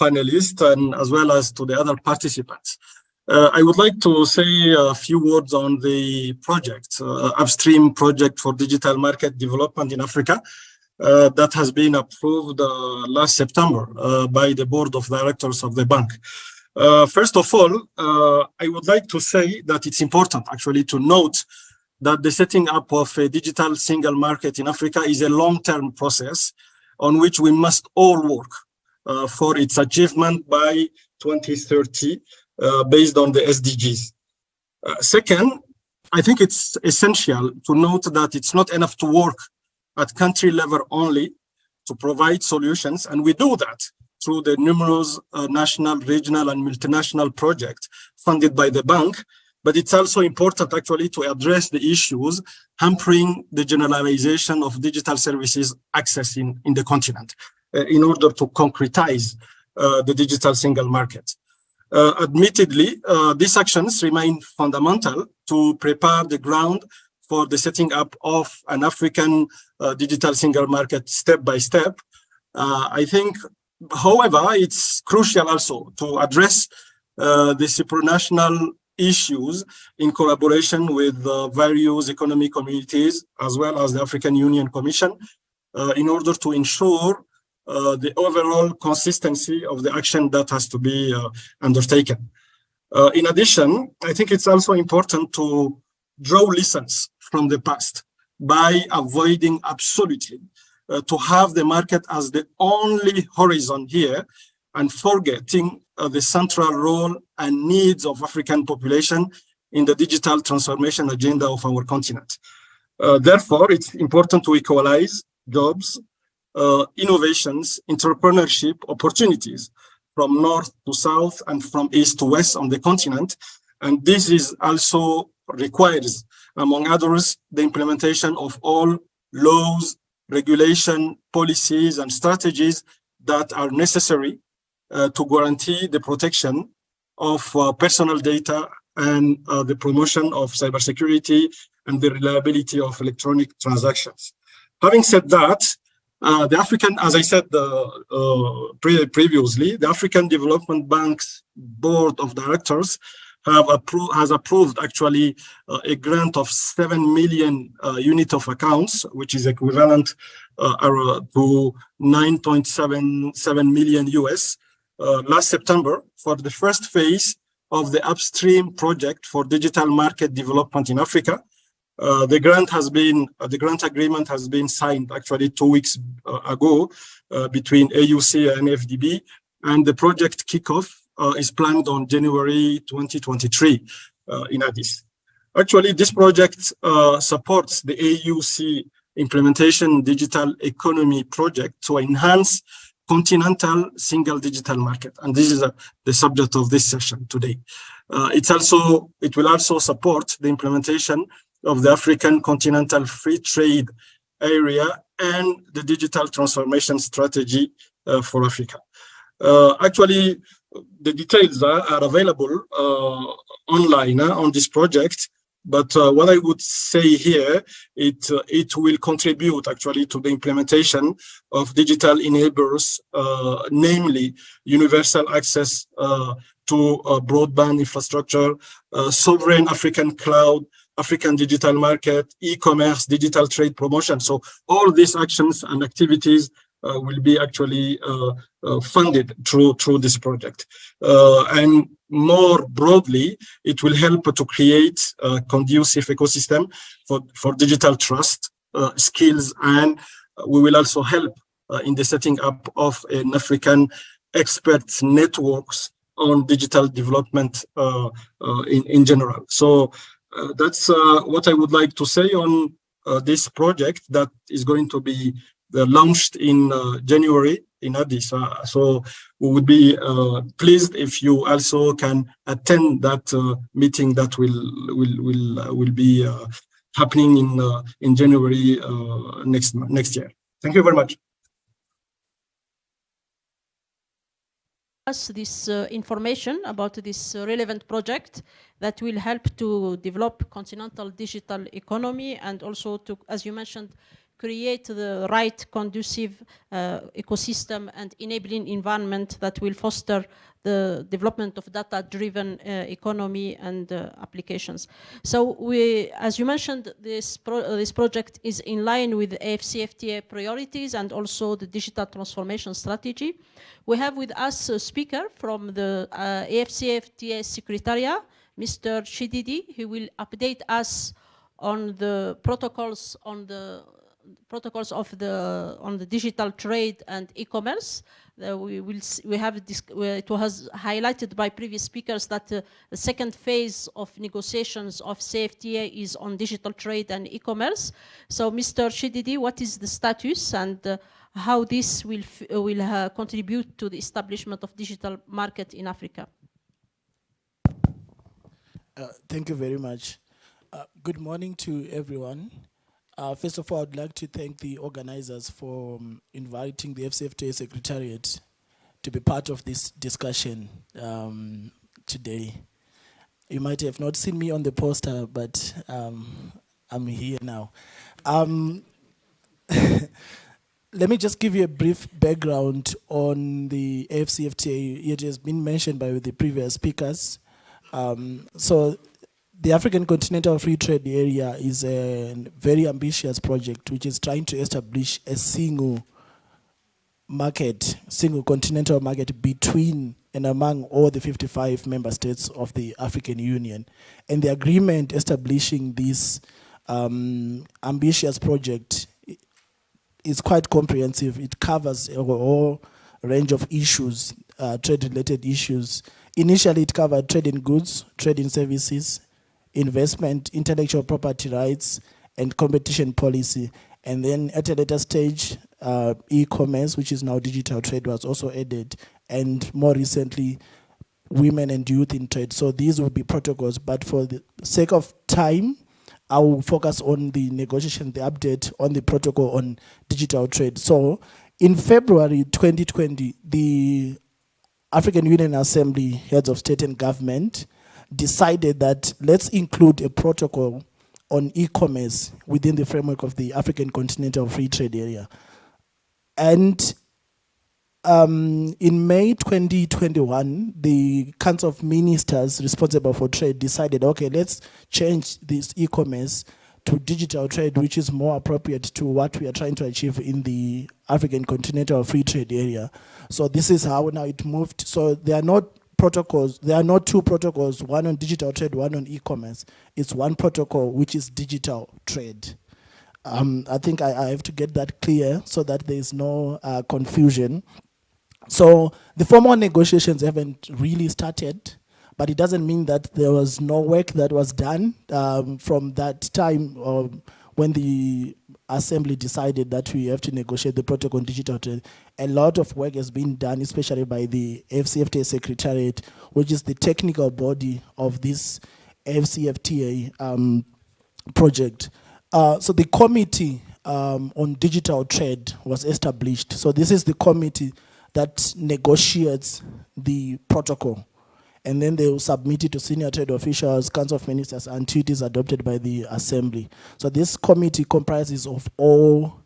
Speaker 5: Panelists and as well as to the other participants. Uh, I would like to say a few words on the project, uh, upstream project for digital market development in Africa uh, that has been approved uh, last September uh, by the board of directors of the bank. first of all, I would like to say that it's important actually to note that the setting up of a digital single market in Africa is a long-term process on which we must all work uh, for its achievement by 2030 uh, based on the SDGs. Uh, second, I think it's essential to note that it's not enough to work at country level only to provide solutions, and we do that through the numerous uh, national, regional, and multinational projects funded by the bank, but it's also important actually to address the issues hampering the generalization of digital services access in, in the continent uh, in order to concretize uh, the digital single market. Uh, admittedly, uh, these actions remain fundamental to prepare the ground for the setting up of an African uh, digital single market step by step. Uh, I think, however, it's crucial also to address the supranational issues in collaboration with uh, various economic communities as well as the African Union Commission uh, in order to ensure uh, the overall consistency of the action that has to be uh, undertaken. Uh, in addition, I think it's also important to draw lessons from the past by avoiding absolutely uh, to have the market as the only horizon here and forgetting uh, the central role and needs of African population in the digital transformation agenda of our continent. Uh, therefore, it's important to equalize jobs, uh, innovations, entrepreneurship opportunities from north to south and from east to west on the continent. And this is also requires, among others, the implementation of all laws, regulation, policies, and strategies that are necessary to guarantee the protection of uh, personal data and uh, the promotion of cybersecurity and the reliability of electronic transactions. Having said that, uh, the African, as I said uh, uh, pre previously, the African Development Bank's board of directors have approved has approved actually uh, a grant of 7 million uh, unit of accounts, which is equivalent uh, to 9.77 million US uh, last September for the first phase of the upstream project for digital market development in Africa. Uh, the grant has been, uh, the grant agreement has been signed actually two weeks ago between AUC and AfDB, and the project kickoff uh, is planned on January 2023 uh, in Addis. Actually, this project uh, supports the AUC implementation digital economy project to enhance continental single digital market. And this is the subject of this session today. Uh, it's also, it will also support the implementation of the African continental free trade area and the digital transformation strategy uh, for Africa. Uh, actually, the details are, are available uh, online uh, on this project. But uh, what I would say here, it uh, it will contribute actually to the implementation of digital enablers, uh, namely universal access uh, to broadband infrastructure, sovereign African cloud, African digital market, e-commerce, digital trade promotion. So all these actions and activities uh, will be actually uh, uh, funded through through this project. and more broadly, it will help to create a conducive ecosystem for, for digital trust, skills, and we will also help in the setting up of an African experts networks on digital development uh, uh, in, in general. So uh, that's what I would like to say on this project that is going to be launched in uh, January in Addis. Uh, so we would be uh, pleased if you also can attend that meeting that will will will will be happening in in January next next year. Thank you very much.
Speaker 1: this uh, information about this uh, relevant project that will help to develop continental digital economy and also to, as you mentioned, create the right conducive uh, ecosystem and enabling environment that will foster the development of data-driven uh, economy and uh, applications. So we, as you mentioned, this, pro uh, this project is in line with AFCFTA priorities and also the digital transformation strategy. We have with us a speaker from the uh, AFCFTA Secretariat, Mr. Chidede, who will update us on the protocols on the protocols of the on the digital trade and e-commerce. Uh, we will we have this, it was highlighted by previous speakers that uh, the second phase of negotiations of CFTA is on digital trade and e-commerce. So, Mr. Chidede, what is the status and uh, how this will will uh, contribute to the establishment of digital market in Africa?
Speaker 6: Uh, thank you very much. Uh, good morning to everyone. Uh, first of all, I'd like to thank the organizers for um, inviting the AFCFTA Secretariat to be part of this discussion um, today. You might have not seen me on the poster, but um, I'm here now. Um, let me just give you a brief background on the AFCFTA. It has been mentioned by the previous speakers. Um, so the African Continental Free Trade Area is a very ambitious project which is trying to establish a single market, single continental market between and among all the 55 member states of the African Union. And the agreement establishing this um, ambitious project is quite comprehensive. It covers a whole range of issues, uh, trade-related issues. Initially, it covered trade in goods, trade in services, investment, intellectual property rights, and competition policy. And then at a later stage, uh, e-commerce, which is now digital trade, was also added. And more recently, women and youth in trade. So these will be protocols. But for the sake of time, I will focus on the negotiation, the update on the protocol on digital trade. So in February 2020, the African Union Assembly, heads of state and government, decided that let's include a protocol on e-commerce within the framework of the African Continental Free Trade Area. And um, in May 2021, the Council of Ministers responsible for trade decided, okay, let's change this e-commerce to digital trade, which is more appropriate to what we are trying to achieve in the African continental free trade area. So this is how now it moved. So they are not protocols, there are not two protocols, one on digital trade, one on e-commerce. It's one protocol, which is digital trade. Um, I think I, I, have to get that clear so that there is no uh, confusion. So the formal negotiations haven't really started, but it doesn't mean that there was no work that was done um, from that time um, when the assembly decided that we have to negotiate the protocol on digital trade. A lot of work has been done, especially by the AFCFTA Secretariat, which is the technical body of this AFCFTA um, project. Uh, so the committee um, on digital trade was established. So this is the committee that negotiates the protocol. And then they will submit it to senior trade officials, council of ministers, until it is adopted by the assembly. So this committee comprises of all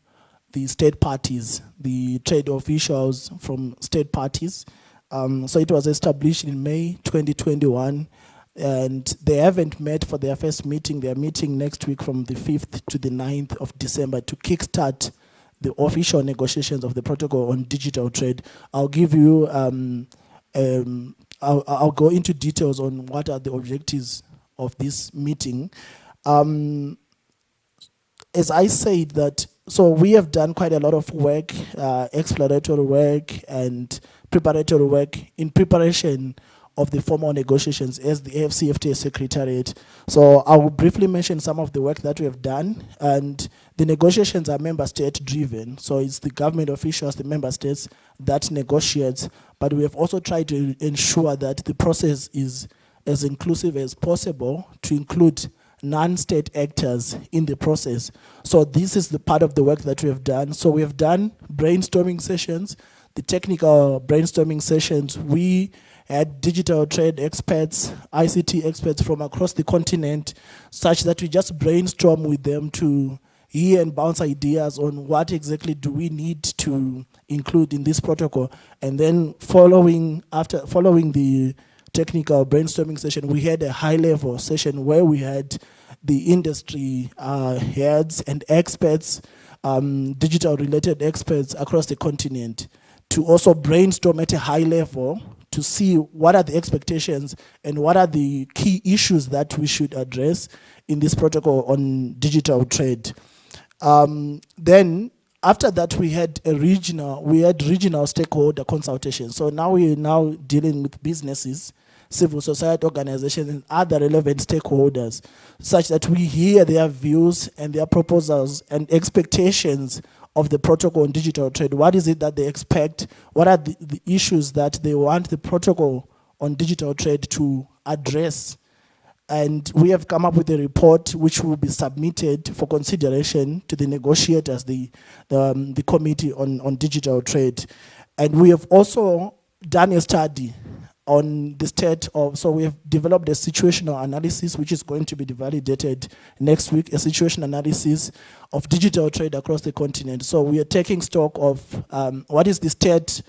Speaker 6: the state parties, the trade officials from state parties. Um, so it was established in May 2021 and they haven't met for their first meeting. They're meeting next week from the 5th to the 9th of December to kickstart the official negotiations of the protocol on digital trade. I'll give you, um, um, I'll, I'll, go into details on what are the objectives of this meeting. Um, as I said that, so we have done quite a lot of work, uh, exploratory work and preparatory work in preparation of the formal negotiations as the AfCFTA Secretariat. So I will briefly mention some of the work that we have done and the negotiations are member state driven. So it's the government officials, the member states that negotiates, but we have also tried to ensure that the process is as inclusive as possible to include non-state actors in the process. So this is the part of the work that we have done. So we have done brainstorming sessions, the technical brainstorming sessions. We had digital trade experts, ICT experts from across the continent, such that we just brainstorm with them to hear and bounce ideas on what exactly do we need to include in this protocol. And then following after following the technical brainstorming session, we had a high level session where we had the industry uh, heads and experts, um, digital related experts across the continent to also brainstorm at a high level to see what are the expectations and what are the key issues that we should address in this protocol on digital trade. Um, then after that we had a regional, we had regional stakeholder consultation. So now we're now dealing with businesses, civil society organizations and other relevant stakeholders such that we hear their views and their proposals and expectations of the protocol on digital trade. What is it that they expect? What are the, the issues that they want the protocol on digital trade to address? And we have come up with a report which will be submitted for consideration to the negotiators, the, the, um, the committee on, on digital trade. And we have also done a study on the state of, so we have developed a situational analysis which is going to be validated next week, a situation analysis of digital trade across the continent. So we are taking stock of um, what is the state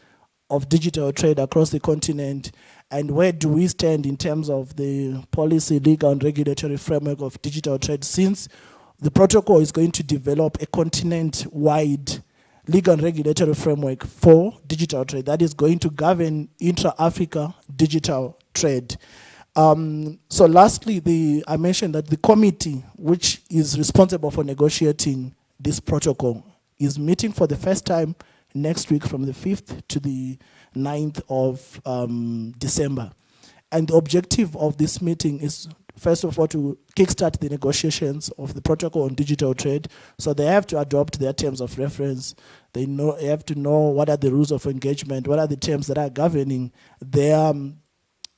Speaker 6: of digital trade across the continent and where do we stand in terms of the policy, legal and regulatory framework of digital trade since the protocol is going to develop a continent-wide legal and regulatory framework for digital trade that is going to govern intra-Africa digital trade. Um, so lastly, the, I mentioned that the committee, which is responsible for negotiating this protocol, is meeting for the first time next week from the 5th to the 9th of um, December. And the objective of this meeting is first of all, to kickstart the negotiations of the protocol on digital trade. So they have to adopt their terms of reference. They know they have to know what are the rules of engagement, what are the terms that are governing their um,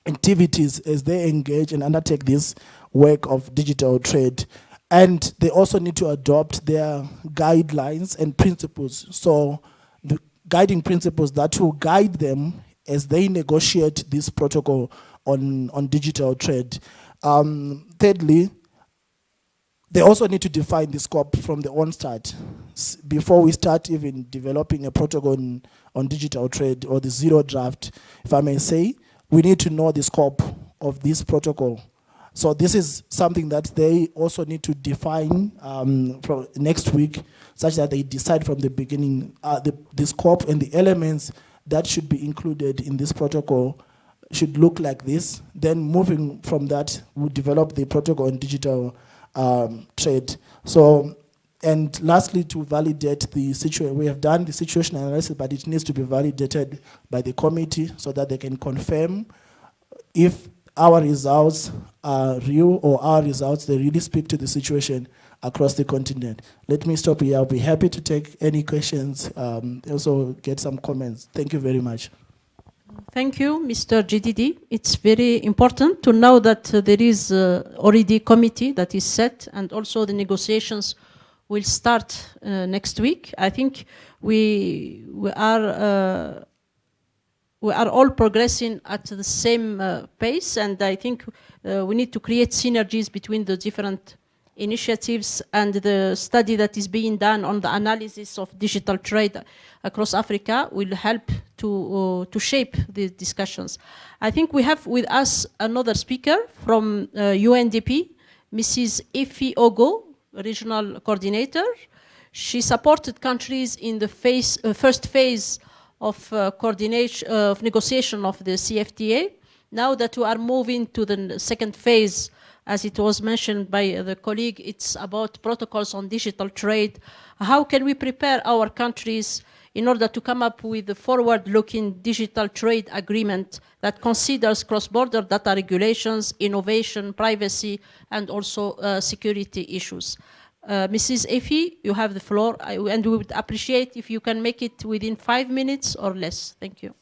Speaker 6: activities as they engage and undertake this work of digital trade. And they also need to adopt their guidelines and principles. So the guiding principles that will guide them as they negotiate this protocol on, on digital trade. Um, thirdly, they also need to define the scope from the onstart S- before we start even developing a protocol on, on digital trade or the zero draft, if I may say, we need to know the scope of this protocol. So this is something that they also need to define um, next week, such that they decide from the beginning uh, the, the scope and the elements that should be included in this protocol should look like this. Then moving from that, we develop the protocol on digital um, trade. So, and lastly, to validate the situation, we have done the situation analysis, but it needs to be validated by the committee so that they can confirm if our results are real or our results, they really speak to the situation across the continent. Let me stop here. I'll be happy to take any questions, um, also get some comments. Thank you very much.
Speaker 1: Thank you, Mr. Chidede. It's very important to know that uh, there is uh, already committee that is set and also the negotiations will start uh, next week. I think we, we are uh, we are all progressing at the same uh, pace and I think uh, we need to create synergies between the different initiatives and the study that is being done on the analysis of digital trade across Africa will help to, uh, to shape the discussions. I think we have with us another speaker from uh, UNDP, Mrs. Ify Ogo, regional coordinator. She supported countries in the phase, uh, first phase of uh, coordination uh, of negotiation of the CFTA. Now that we are moving to the second phase, as it was mentioned by the colleague, it's about protocols on digital trade. How can we prepare our countries in order to come up with a forward-looking digital trade agreement that considers cross-border data regulations, innovation, privacy, and also uh, security issues. Uh, Mrs. Ify, you have the floor, I, and we would appreciate if you can make it within five minutes or less. Thank you.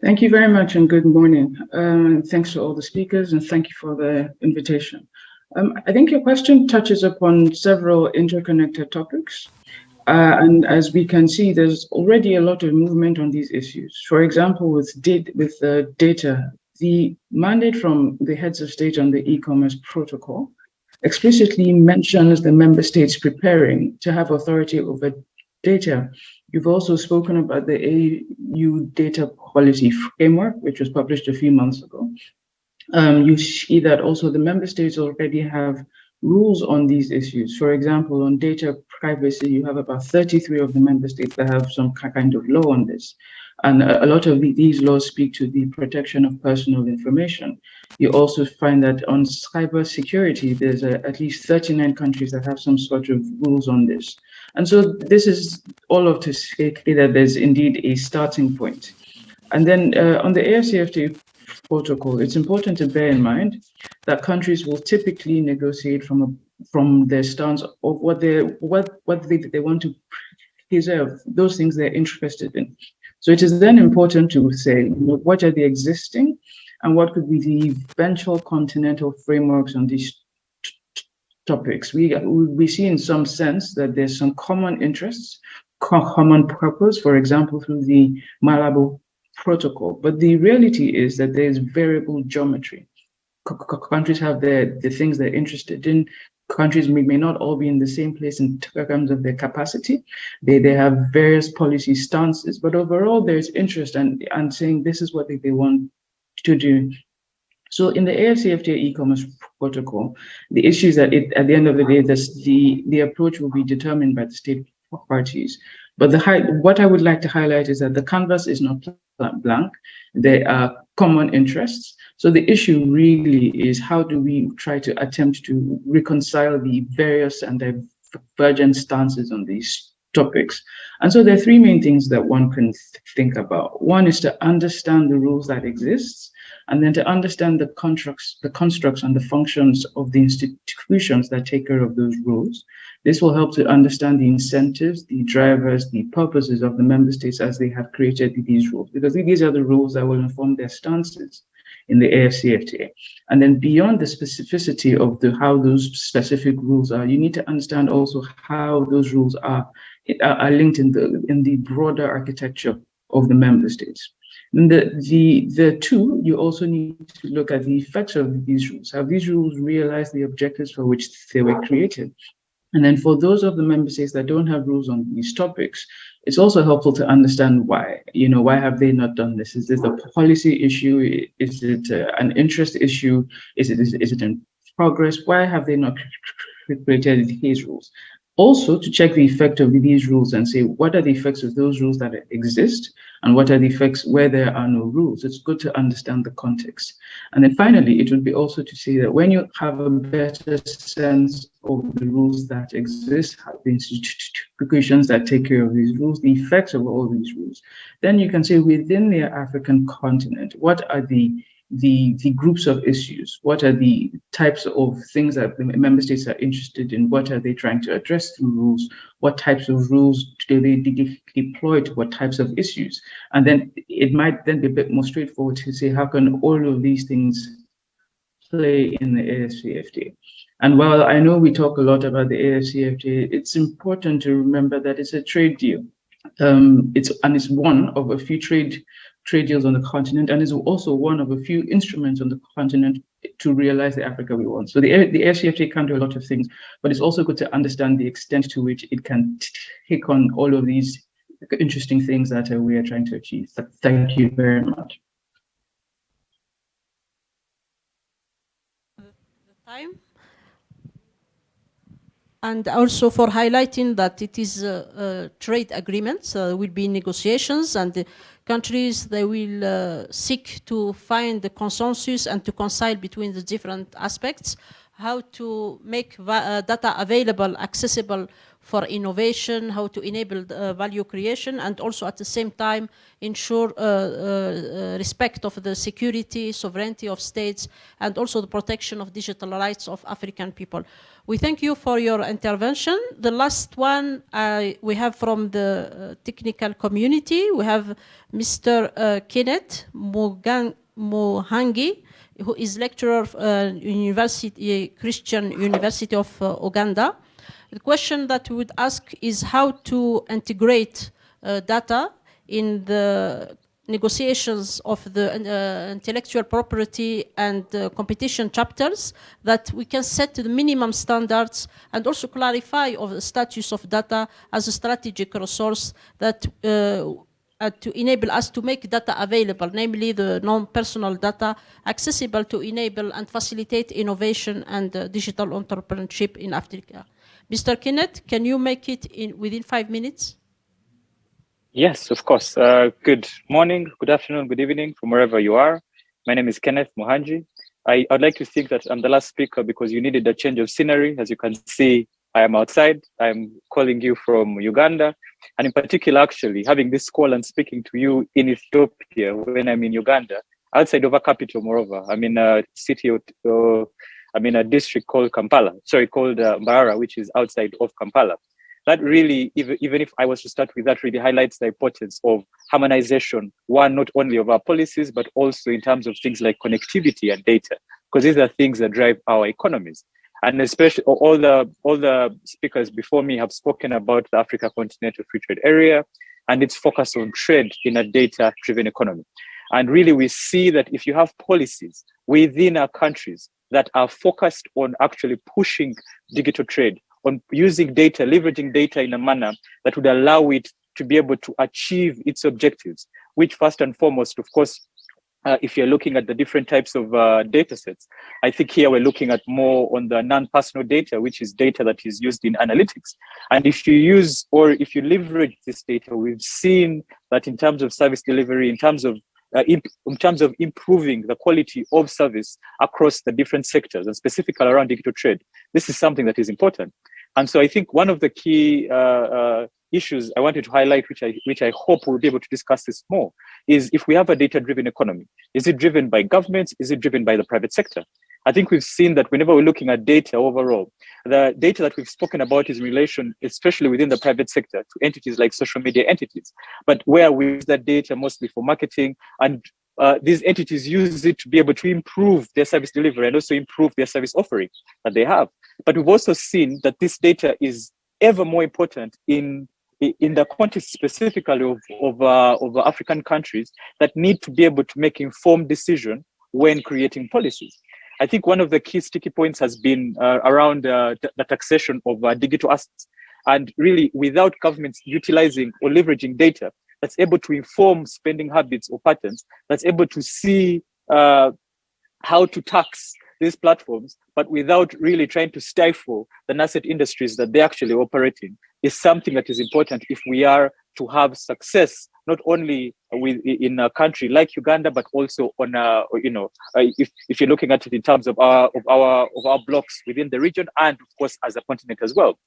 Speaker 7: Thank you very much and good morning. Um, thanks to all the speakers and thank you for the invitation. Um, I think your question touches upon several interconnected topics. Uh, and as we can see, there's already a lot of movement on these issues. For example, with, with uh, data, the mandate from the heads of state on the e-commerce protocol explicitly mentions the member states preparing to have authority over data. You've also spoken about the AU data policy framework, which was published a few months ago. Um, you see that also the member states already have rules on these issues. For example, on data privacy, you have about 33 of the member states that have some kind of law on this. And a lot of these laws speak to the protection of personal information. You also find that on cyber security, there's a, at least 39 countries that have some sort of rules on this. And so this is all of to say that there's indeed a starting point. And then uh, on the AFCFTA protocol, it's important to bear in mind that countries will typically negotiate from a, from their stance of what they what what they, they want to preserve, those things they're interested in. So it is then important to say what are the existing and what could be the eventual continental frameworks on these topics. We, we see in some sense that there's some common interests, common purpose, for example, through the Malabo protocol. But the reality is that there's variable geometry. C countries have the, the things they're interested in, countries may, may not all be in the same place in terms of their capacity. They, they have various policy stances, but overall there's interest and, and saying this is what they, they want to do. So in the AFCFTA e-commerce protocol, the issue is that it, at the end of the day, this, the, the approach will be determined by the state parties. But the high, what I would like to highlight is that the canvas is not blank. There are common interests. So the issue really is how do we try to attempt to reconcile the various and divergent stances on these topics. And so there are three main things that one can think about. One is to understand the rules that exist, and then to understand the constructs, the constructs and the functions of the institutions that take care of those rules. This will help to understand the incentives, the drivers, the purposes of the member states as they have created these rules, because these are the rules that will inform their stances in the AFCFTA. And then beyond the specificity of the how those specific rules are, you need to understand also how those rules are, are linked in the in the broader architecture of the member states. The, the, the two, you also need to look at the effects of these rules. Have these rules realized the objectives for which they were created? And then for those of the member states that don't have rules on these topics, it's also helpful to understand why. You know, why have they not done this? Is this a policy issue? Is it uh, an interest issue? Is it, is, is it in progress? Why have they not created these rules? Also to check the effect of these rules and say, what are the effects of those rules that exist and what are the effects where there are no rules? It's good to understand the context. And then finally, it would be also to see that when you have a better sense of the rules that exist, the institutions that take care of these rules, the effects of all these rules, then you can say within the African continent, what are the the, the groups of issues? What are the types of things that the member states are interested in? What are they trying to address through rules? What types of rules do they de deploy to what types of issues? And then it might then be a bit more straightforward to say, how can all of these things play in the AFCFTA? And while I know we talk a lot about the AFCFTA, it's important to remember that it's a trade deal. Um, it's and it's one of a few trade trade deals on the continent and is also one of a few instruments on the continent to realize the Africa we want. So the, the AFCFTA can do a lot of things, but it's also good to understand the extent to which it can take on all of these interesting things that uh, we are trying to achieve. So thank you very much.
Speaker 1: The time and also for highlighting that it is trade agreement, so there will be negotiations and the countries, they will uh, seek to find the consensus and to concile between the different aspects, how to make uh, data available, accessible for innovation, how to enable uh, value creation, and also at the same time ensure uh, uh, respect of the security, sovereignty of states, and also the protection of digital rights of African people. We thank you for your intervention. The last one uh, we have from the uh, technical community, we have Mr. Uh, Kenneth Muhangi, who is lecturer of uh, University, Christian University of uh, Uganda. The question that we would ask is how to integrate uh, data in the negotiations of the uh, intellectual property and uh, competition chapters that we can set the minimum standards and also clarify of the status of data as a strategic resource that uh, uh, to enable us to make data available, namely the non-personal data accessible to enable and facilitate innovation and uh, digital entrepreneurship in Africa. Mr. Kenneth, can you make it in within five minutes?
Speaker 8: Yes, of course. Uh, good morning, good afternoon, good evening from wherever you are. My name is Kenneth Muhangi. I, would like to think that I'm the last speaker because you needed a change of scenery. As you can see, I am outside. I'm calling you from Uganda. And in particular, actually, having this call and speaking to you in Ethiopia when I'm in Uganda, outside of a capital, moreover. I'm in a city, uh, I'm in a district called Kampala, sorry, called uh, which is outside of Kampala that really, even, even if I was to start with that, really highlights the importance of harmonization, one, not only of our policies, but also in terms of things like connectivity and data, because these are things that drive our economies. And especially all the, all the speakers before me have spoken about the Africa Continental Free Trade Area and its focus on trade in a data-driven economy. And really we see that if you have policies within our countries that are focused on actually pushing digital trade, on using data, leveraging data in a manner that would allow it to be able to achieve its objectives, which first and foremost, of course, uh, if you're looking at the different types of uh, data sets, I think here we're looking at more on the non-personal data, which is data that is used in analytics. And if you use or if you leverage this data, we've seen that in terms of service delivery, in terms of uh, in, in, terms of improving the quality of service across the different sectors and specifically around digital trade. This is something that is important. And so I think one of the key uh, uh, issues I wanted to highlight, which I, which I hope we'll be able to discuss this more, is if we have a data-driven economy, is it driven by governments? Is it driven by the private sector? I think we've seen that whenever we're looking at data overall, the data that we've spoken about is in relation, especially within the private sector, to entities like social media entities, but where we use that data mostly for marketing and uh, these entities use it to be able to improve their service delivery and also improve their service offering that they have. But we've also seen that this data is ever more important in in the context specifically of, of, uh, of African countries that need to be able to make informed decision when creating policies. I think one of the key sticky points has been uh, around uh, the taxation of uh, digital assets. And really, without governments utilizing or leveraging data that's able to inform spending habits or patterns, that's able to see uh, how to tax these platforms, but without really trying to stifle the nascent industries that they actually operate in, is something that is important if we are to have success not only with in a country like Uganda, but also on a, you know uh, if, if you're looking at it in terms of our of our of our blocks within the region and of course as a continent as well.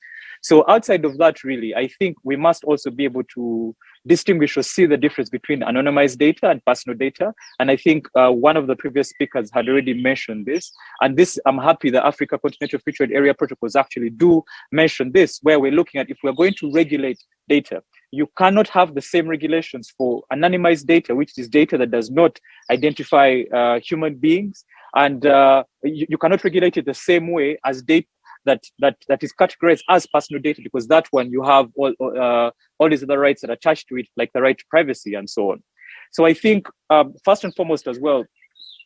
Speaker 8: So outside of that, really, I think we must also be able to distinguish or see the difference between anonymized data and personal data. And I think uh, one of the previous speakers had already mentioned this. And this, I'm happy the Africa Continental Free Trade Area protocols actually do mention this, where we're looking at if we're going to regulate data, you cannot have the same regulations for anonymized data, which is data that does not identify uh, human beings. And uh, you, you cannot regulate it the same way as data that that that is categorized as personal data because that one you have all uh, all these other rights that are attached to it, like the right to privacy and so on. So I think um, first and foremost as well,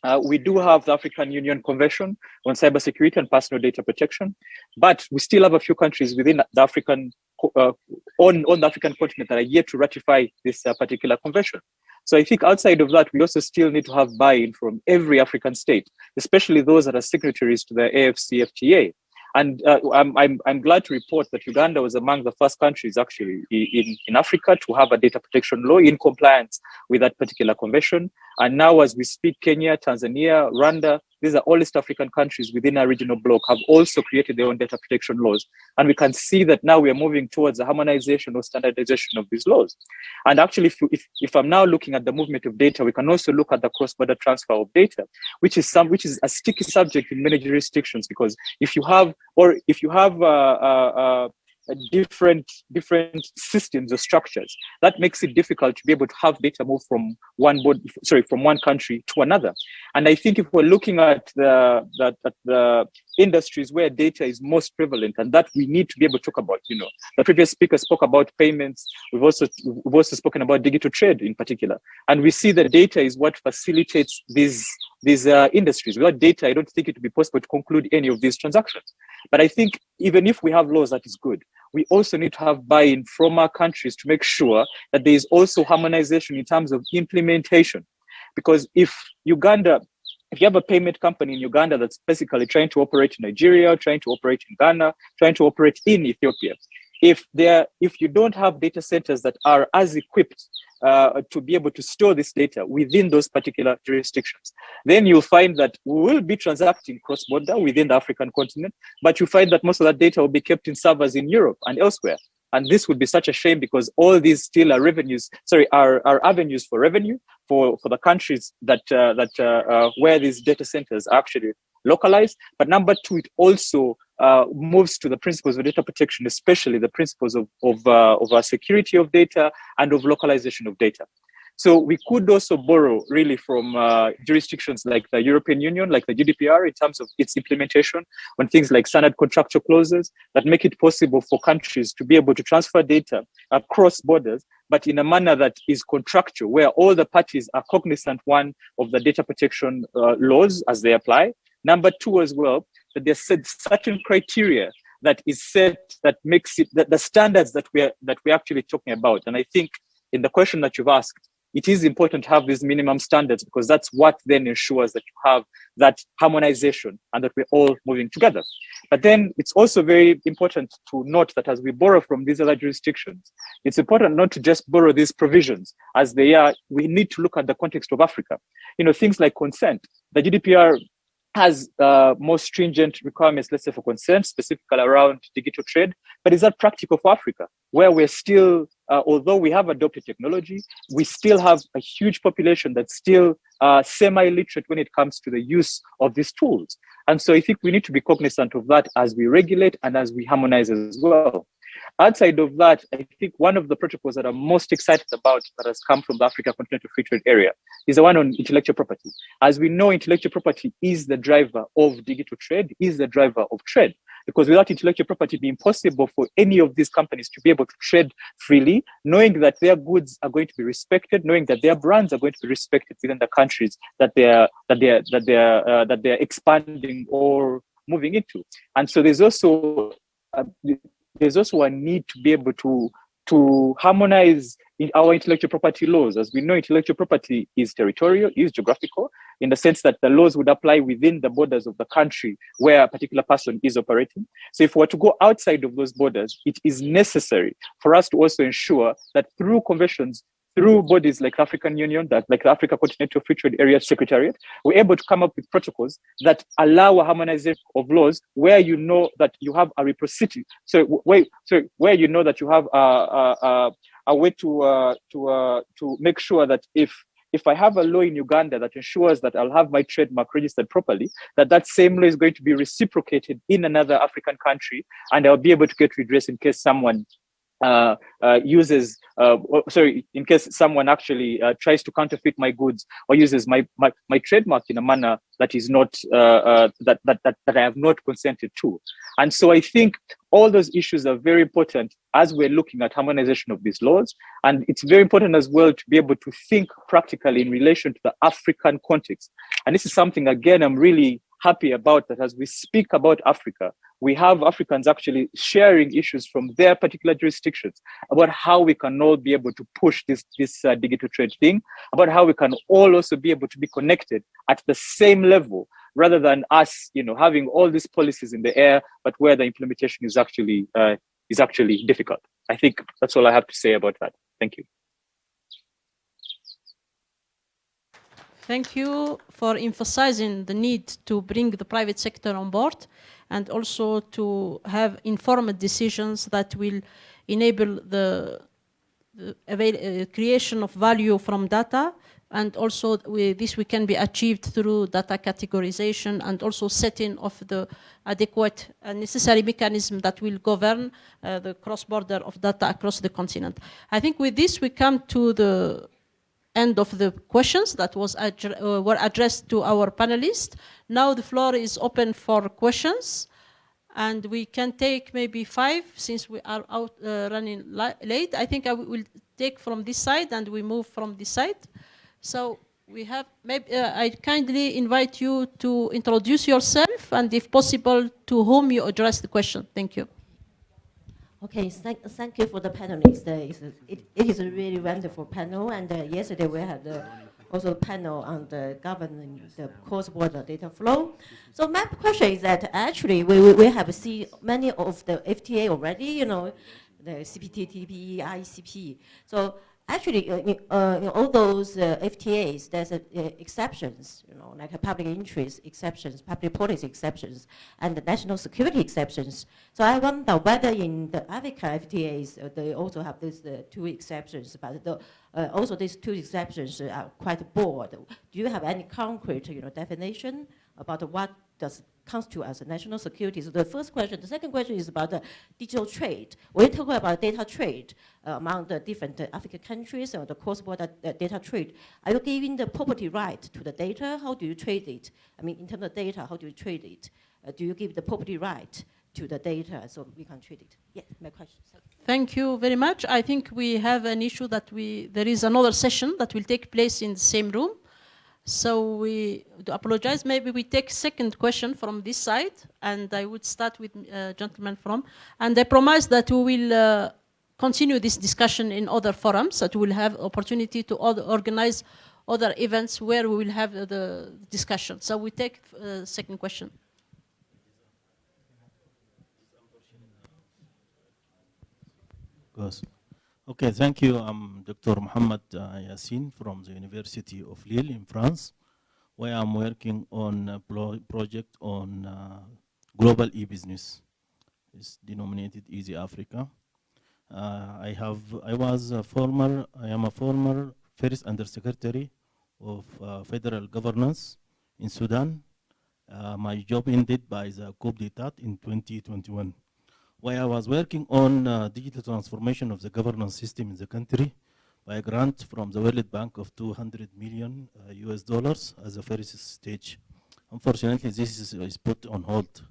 Speaker 8: uh, we do have the African Union Convention on Cybersecurity and Personal Data Protection, but we still have a few countries within the African uh, on on the African continent that are yet to ratify this uh, particular convention. So I think outside of that, we also still need to have buy-in from every African state, especially those that are signatories to the AFCFTA. And uh, I'm, I'm, I'm glad to report that Uganda was among the first countries actually in, in Africa to have a data protection law in compliance with that particular convention. And now as we speak, Kenya, Tanzania, Rwanda, these are all East African countries within our regional bloc have also created their own data protection laws. And we can see that now we are moving towards the harmonization or standardization of these laws. And actually, if, if, if I'm now looking at the movement of data, we can also look at the cross-border transfer of data, which is some which is a sticky subject in many jurisdictions, because if you have, or if you have uh, uh, uh, different different systems or structures. That makes it difficult to be able to have data move from one board sorry from one country to another. And i think if we're looking at the the, the industries where data is most prevalent and that we need to be able to talk about you know the previous speaker spoke about payments. We've also we've also spoken about digital trade in particular. And we see that data is what facilitates these these uh, industries. Without data i don't think it would be possible to conclude any of these transactions but i think even if we have laws that is good we also need to have buy-in from our countries to make sure that there is also harmonization in terms of implementation. Because if Uganda, if you have a payment company in Uganda that's basically trying to operate in Nigeria, trying to operate in Ghana, trying to operate in Ethiopia, if there if you don't have data centers that are as equipped uh, to be able to store this data within those particular jurisdictions then you'll find that we will be transacting cross-border within the african continent but you find that most of that data will be kept in servers in europe and elsewhere. And this would be such a shame because all these still are revenues sorry are, are avenues for revenue for for the countries that uh, that uh, uh where these data centers are actually localized. But number two it also uh, moves to the principles of data protection, especially the principles of, of, uh, of security of data and of localization of data. So we could also borrow really from uh, jurisdictions like the European Union, like the GDPR in terms of its implementation on things like standard contractual clauses that make it possible for countries to be able to transfer data across borders, but in a manner that is contractual, where all the parties are cognizant, one, of the data protection uh, laws as they apply. Number two as well, that there's certain criteria that is set that makes it that the standards that we're that we're actually talking about. And I think in the question that you've asked, it is important to have these minimum standards because that's what then ensures that you have that harmonization and that we're all moving together. But then it's also very important to note that as we borrow from these other jurisdictions, it's important not to just borrow these provisions as they are. We need to look at the context of Africa. You know, things like consent. The GDPR has uh, more stringent requirements, let's say for consent, specifically around digital trade. But is that practical for Africa, where we're still, uh, although we have adopted technology, we still have a huge population that's still uh, semi-literate when it comes to the use of these tools. And so I think we need to be cognizant of that as we regulate and as we harmonize as well. Outside of that, I think one of the protocols that I'm most excited about that has come from the Africa Continental Free Trade Area is the one on intellectual property. As we know, intellectual property is the driver of digital trade, is the driver of trade. because without intellectual property, it'd be impossible for any of these companies to be able to trade freely, knowing that their goods are going to be respected, knowing that their brands are going to be respected within the countries that they're that they're that they're uh, that they're expanding or moving into. And so there's also uh, there's also a need to be able to to harmonize our intellectual property laws. As we know, intellectual property is territorial, is geographical, in the sense that the laws would apply within the borders of the country where a particular person is operating. So if we were to go outside of those borders, it is necessary for us to also ensure that through conventions through bodies like the African Union, that like the Africa Continental Free Trade Area Secretariat, we're able to come up with protocols that allow a harmonization of laws where you know that you have a reciprocity. So where, so where you know that you have a, a, a, way to uh, to uh, to make sure that if if I have a law in Uganda that ensures that I'll have my trademark registered properly, that that same law is going to be reciprocated in another African country, and I'll be able to get redress in case someone uh, uh, uses, uh, sorry, in case someone actually uh, tries to counterfeit my goods or uses my, my, my trademark in a manner that is not, uh, uh, that, that, that, that I have not consented to. And so I think all those issues are very important as we're looking at harmonization of these laws. And it's very important as well to be able to think practically in relation to the African context. And this is something, again, I'm really happy about that as we speak about Africa, we have Africans actually sharing issues from their particular jurisdictions about how we can all be able to push this, this uh, digital trade thing, about how we can all also be able to be connected at the same level rather than us, you know, having all these policies in the air, but where the implementation is actually uh, is actually difficult. I think that's all I have to say about that. Thank you.
Speaker 1: Thank you for emphasizing the need to bring the private sector on board and also to have informed decisions that will enable the, the uh, creation of value from data and also we, this we can be achieved through data categorization and also setting of the adequate and necessary mechanism that will govern uh, the cross-border of data across the continent. I think with this we come to the end of the questions that was uh, were addressed to our panelists. Now the floor is open for questions and we can take maybe five since we are out uh, running late. I think I will take from this side and we move from this side. So we have, maybe uh, I kindly invite you to introduce yourself and if possible to whom you address the question. Thank you.
Speaker 9: Okay, thank, thank you for the panelists. Uh, it, it is a really wonderful panel, and uh, yesterday we had uh, also a panel on the governing the cross-border data flow. So my question is that actually we, we have seen many of the FTA already, you know, the CPTPP, ICP. So actually, uh, uh, all those uh, FTAs, there's uh, exceptions, you know, like public interest exceptions, public policy exceptions, and the national security exceptions. So I wonder whether in the Africa FTAs, uh, they also have these two exceptions, but the, also these two exceptions are quite broad. Do you have any concrete, you know, definition about what does constitute to us, national security? So the first question. The second question is about the digital trade. When you talk about data trade uh, among the different uh, African countries or the cross-border uh, data trade, are you giving the property right to the data? How do you trade it? I mean, in terms of data, how do you trade it? Uh, do you give the property right to the data so we can trade it? Yeah, my question.
Speaker 1: Thank you very much. I think we have an issue that we, there is another session that will take place in the same room. So we do apologize. Maybe we take second question from this side, and I would start with uh, gentleman from. And I promise that we will uh, continue this discussion in other forums. That we will have opportunity to organize other events where we will have uh, the discussion. So we take uh, second question.
Speaker 10: Yes. Okay, thank you. I'm Dr. Mohamed uh, Yassin from the University of Lille in France, where I'm working on a project on uh, global e-business. It's denominated Easy Africa. Uh, I have, I was a former, I am a former first undersecretary of uh, federal governance in Sudan. Uh, my job ended by the coup d'etat in 2021 where I was working on uh, digital transformation of the governance system in the country by a grant from the World Bank of 200 million uh, US dollars as a first stage. Unfortunately, this is, is put on hold.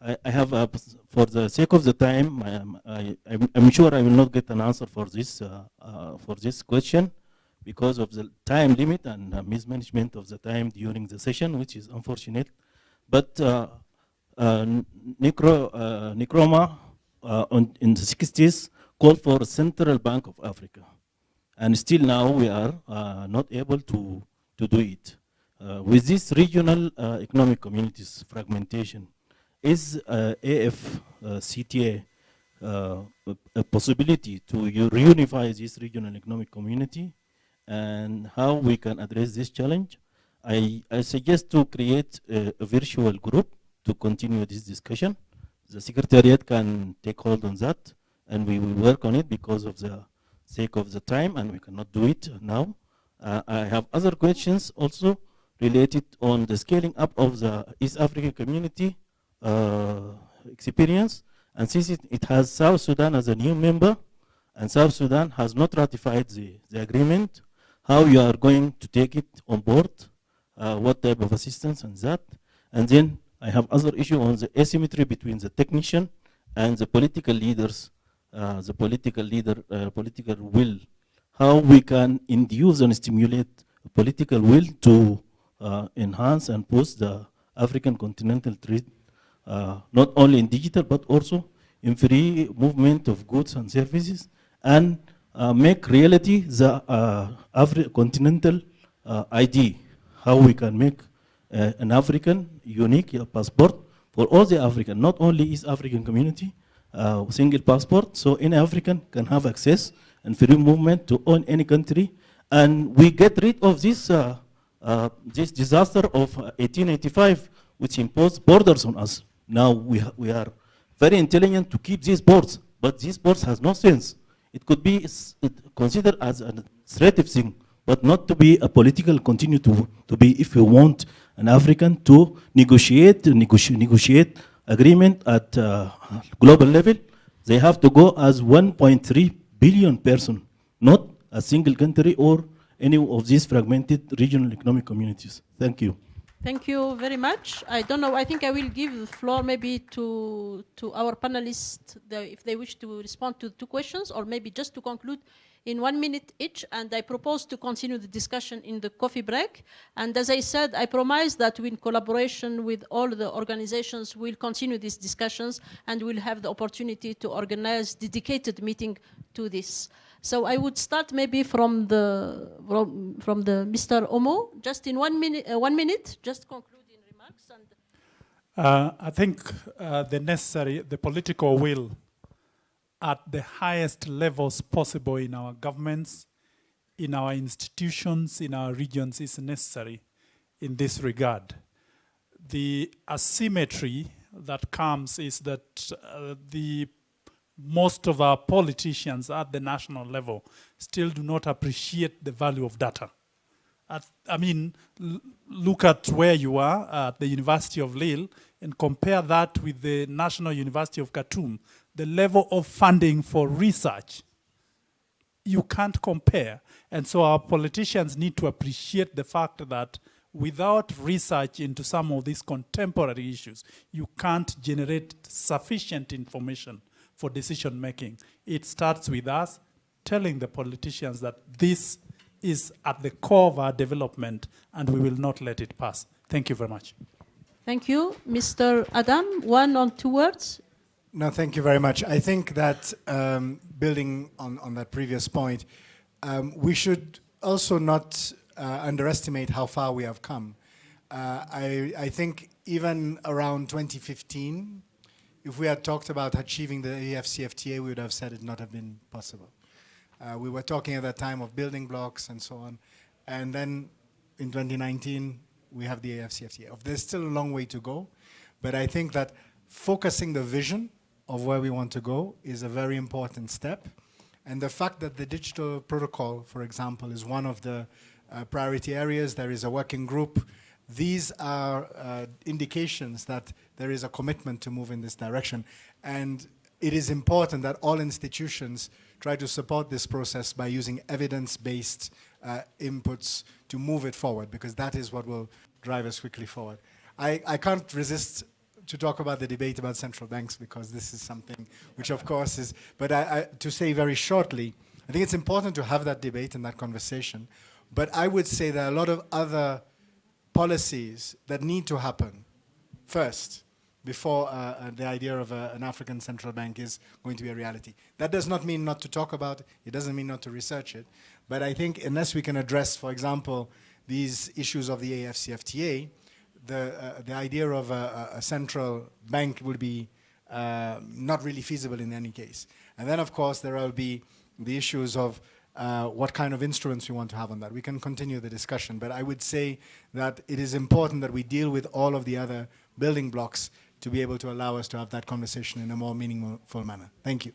Speaker 10: I, I have, uh, for the sake of the time, I, am- sure I will not get an answer for this, uh, uh, for this question because of the time limit and uh, mismanagement of the time during the session, which is unfortunate. But uh, uh, Necro, uh, Nkrumah uh, in the 60s called for a central bank of Africa. And still now we are uh, not able to, to do it. Uh, with this regional uh, economic communities fragmentation, is uh, AF uh, CTA uh, a, a possibility to reunify this regional economic community and how we can address this challenge? I, I suggest to create a, a virtual group to continue this discussion. The secretariat can take hold on that and we will work on it because of the sake of the time and we cannot do it now. Uh, I have other questions also related on the scaling up of the East African community uh, experience. And since it, it has South Sudan as a new member, and South Sudan has not ratified the, the agreement, how you are going to take it on board, uh, what type of assistance and that. And then I have other issue on the asymmetry between the technician and the political leaders, uh, the political leader, uh, political will, how we can induce and stimulate political will to uh, enhance and push the African continental trade, uh, not only in digital but also in free movement of goods and services, and uh, make reality the uh, Afri- continental ID, how we can make uh, an African unique uh, passport for all the African, not only East African community, uh, single passport, so any African can have access and free movement to own any country, and we get rid of this uh, uh, this disaster of uh, 1885, which imposed borders on us. Now we, we are very intelligent to keep these boards, but these boards has no sense. It could be considered as an administrative thing, but not to be a political continue to, to be if you want an African to negotiate, negotiate, negotiate agreement at uh, global level, they have to go as 1.3 billion person, not a single country or any of these fragmented regional economic communities. Thank you.
Speaker 1: Thank you very much. I don't know. I think I will give the floor maybe to to our panelists the, if they wish to respond to two questions, or maybe just to conclude in one minute each. And I propose to continue the discussion in the coffee break. And as I said, I promise that in collaboration with all the organizations, we'll continue these discussions and we'll have the opportunity to organize dedicated meeting to this. So I would start maybe from the from, the Mr. Omo, just in one minute. Uh, one minute, just concluding remarks. And
Speaker 3: Uh, I think uh, the necessary, the political will at the highest levels possible in our governments, in our institutions, in our regions is necessary in this regard. The asymmetry that comes is that uh, the most of our politicians at the national level still do not appreciate the value of data. At, I mean, look at where you are at the University of Lille and compare that with the National University of Khartoum. The level of funding for research, you can't compare. And so our politicians need to appreciate the fact that without research into some of these contemporary issues, you can't generate sufficient information for decision making. It starts with us telling the politicians that this is at the core of our development and we will not let it pass. Thank you very much.
Speaker 1: thank you, Mr. Adam. One or two words.
Speaker 2: No, thank you very much. I think that um, building on, on that previous point, um, we should also not uh, underestimate how far we have come. Uh, I, I think even around 2015, if we had talked about achieving the AFCFTA, we would have said it not have been possible. Uh, we were talking at that time of building blocks and so on. And then in 2019, we have the AFCFTA. There's still a long way to go, but I think that focusing the vision of where we want to go is a very important step. And the fact that the digital protocol, for example, is one of the uh, priority areas, there is a working group. These are uh, indications that there is a commitment to move in this direction. And it is important that all institutions try to support this process by using evidence-based uh, inputs to move it forward, because that is what will drive us quickly forward. I, I can't resist to talk about the debate about central banks because this is something which, of course, is. But I, I, to say very shortly, I think it's important to have that debate and that conversation. But I would say there are a lot of other policies that need to happen first before uh, uh, the idea of uh, an African central bank is going to be a reality. That does not mean not to talk about it. It doesn't mean not to research it. But I think unless we can address, for example, these issues of the AFCFTA, the, uh, the idea of a, a, central bank will be uh, not really feasible in any case. And then, of course, there will be the issues of uh, what kind of instruments we want to have on that. We can continue the discussion, but I would say that it is important that we deal with all of the other building blocks to be able to allow us to have that conversation in a more meaningful manner. Thank you.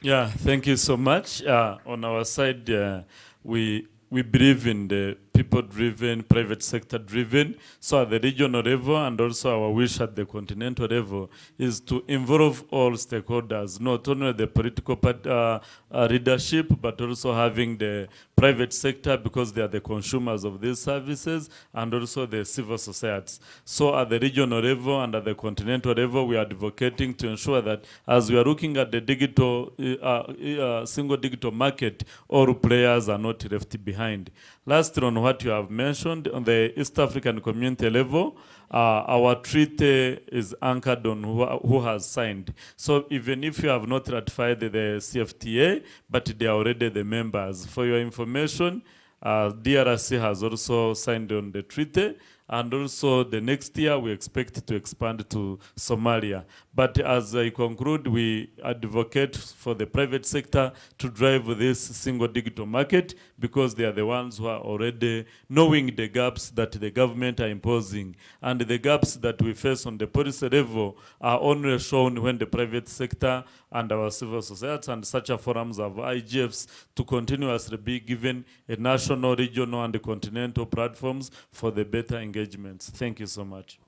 Speaker 4: Yeah, thank you so much. Uh, on our side, uh, we we believe in the people-driven, private sector-driven. So at the regional level and also our wish at the continental level is to involve all stakeholders, not only the political part, uh, uh, leadership, but also having the private sector because they are the consumers of these services and also the civil societies. So at the regional level and at the continental level, we are advocating to ensure that as we are looking at the digital, uh, uh, single digital market, all players are not left behind. Lastly, on what you have mentioned, on the East African community level, uh, our treaty is anchored on who, who, has signed. So even if you have not ratified the, the CFTA, but they are already the members. For your information, uh, DRC has also signed on the treaty, and also the next year we expect to expand to Somalia. But as I conclude, we advocate for the private sector to drive this single digital market because they are the ones who are already knowing the gaps that the government are imposing. And the gaps that we face on the policy level are only shown when the private sector and our civil society and such a forums of IGFs to continuously be given a national, regional, and continental platforms for the better engagements. Thank you so much.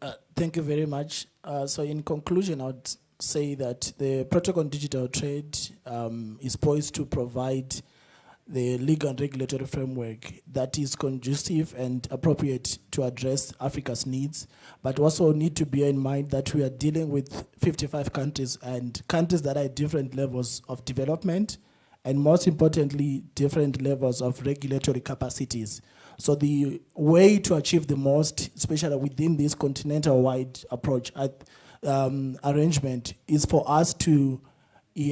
Speaker 6: Uh, thank you very much. Uh, so in conclusion, I would say that the Protocol on Digital Trade um, is poised to provide the legal and regulatory framework that is conducive and appropriate to address Africa's needs, but also need to bear in mind that we are dealing with 55 countries and countries that are at different levels of development, and most importantly, different levels of regulatory capacities. So the way to achieve the most, especially within this continental-wide approach um, arrangement, is for us to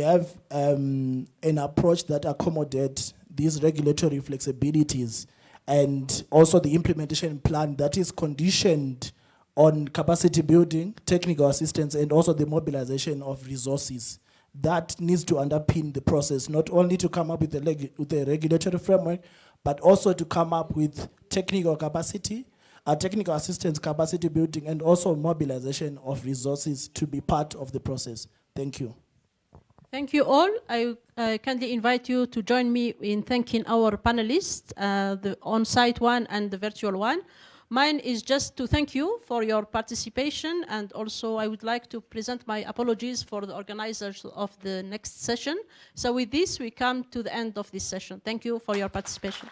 Speaker 6: have um, an approach that accommodates these regulatory flexibilities and also the implementation plan that is conditioned on capacity building, technical assistance, and also the mobilization of resources. That needs to underpin the process, not only to come up with a, with a regulatory framework, but also to come up with technical capacity, uh, technical assistance capacity building, and also mobilization of resources to be part of the process. Thank you.
Speaker 1: Thank you all. I uh, kindly invite you to join me in thanking our panelists, uh, the on-site one and the virtual one. Mine is just to thank you for your participation and also I would like to present my apologies for the organizers of the next session. So with this, we come to the end of this session. Thank you for your participation.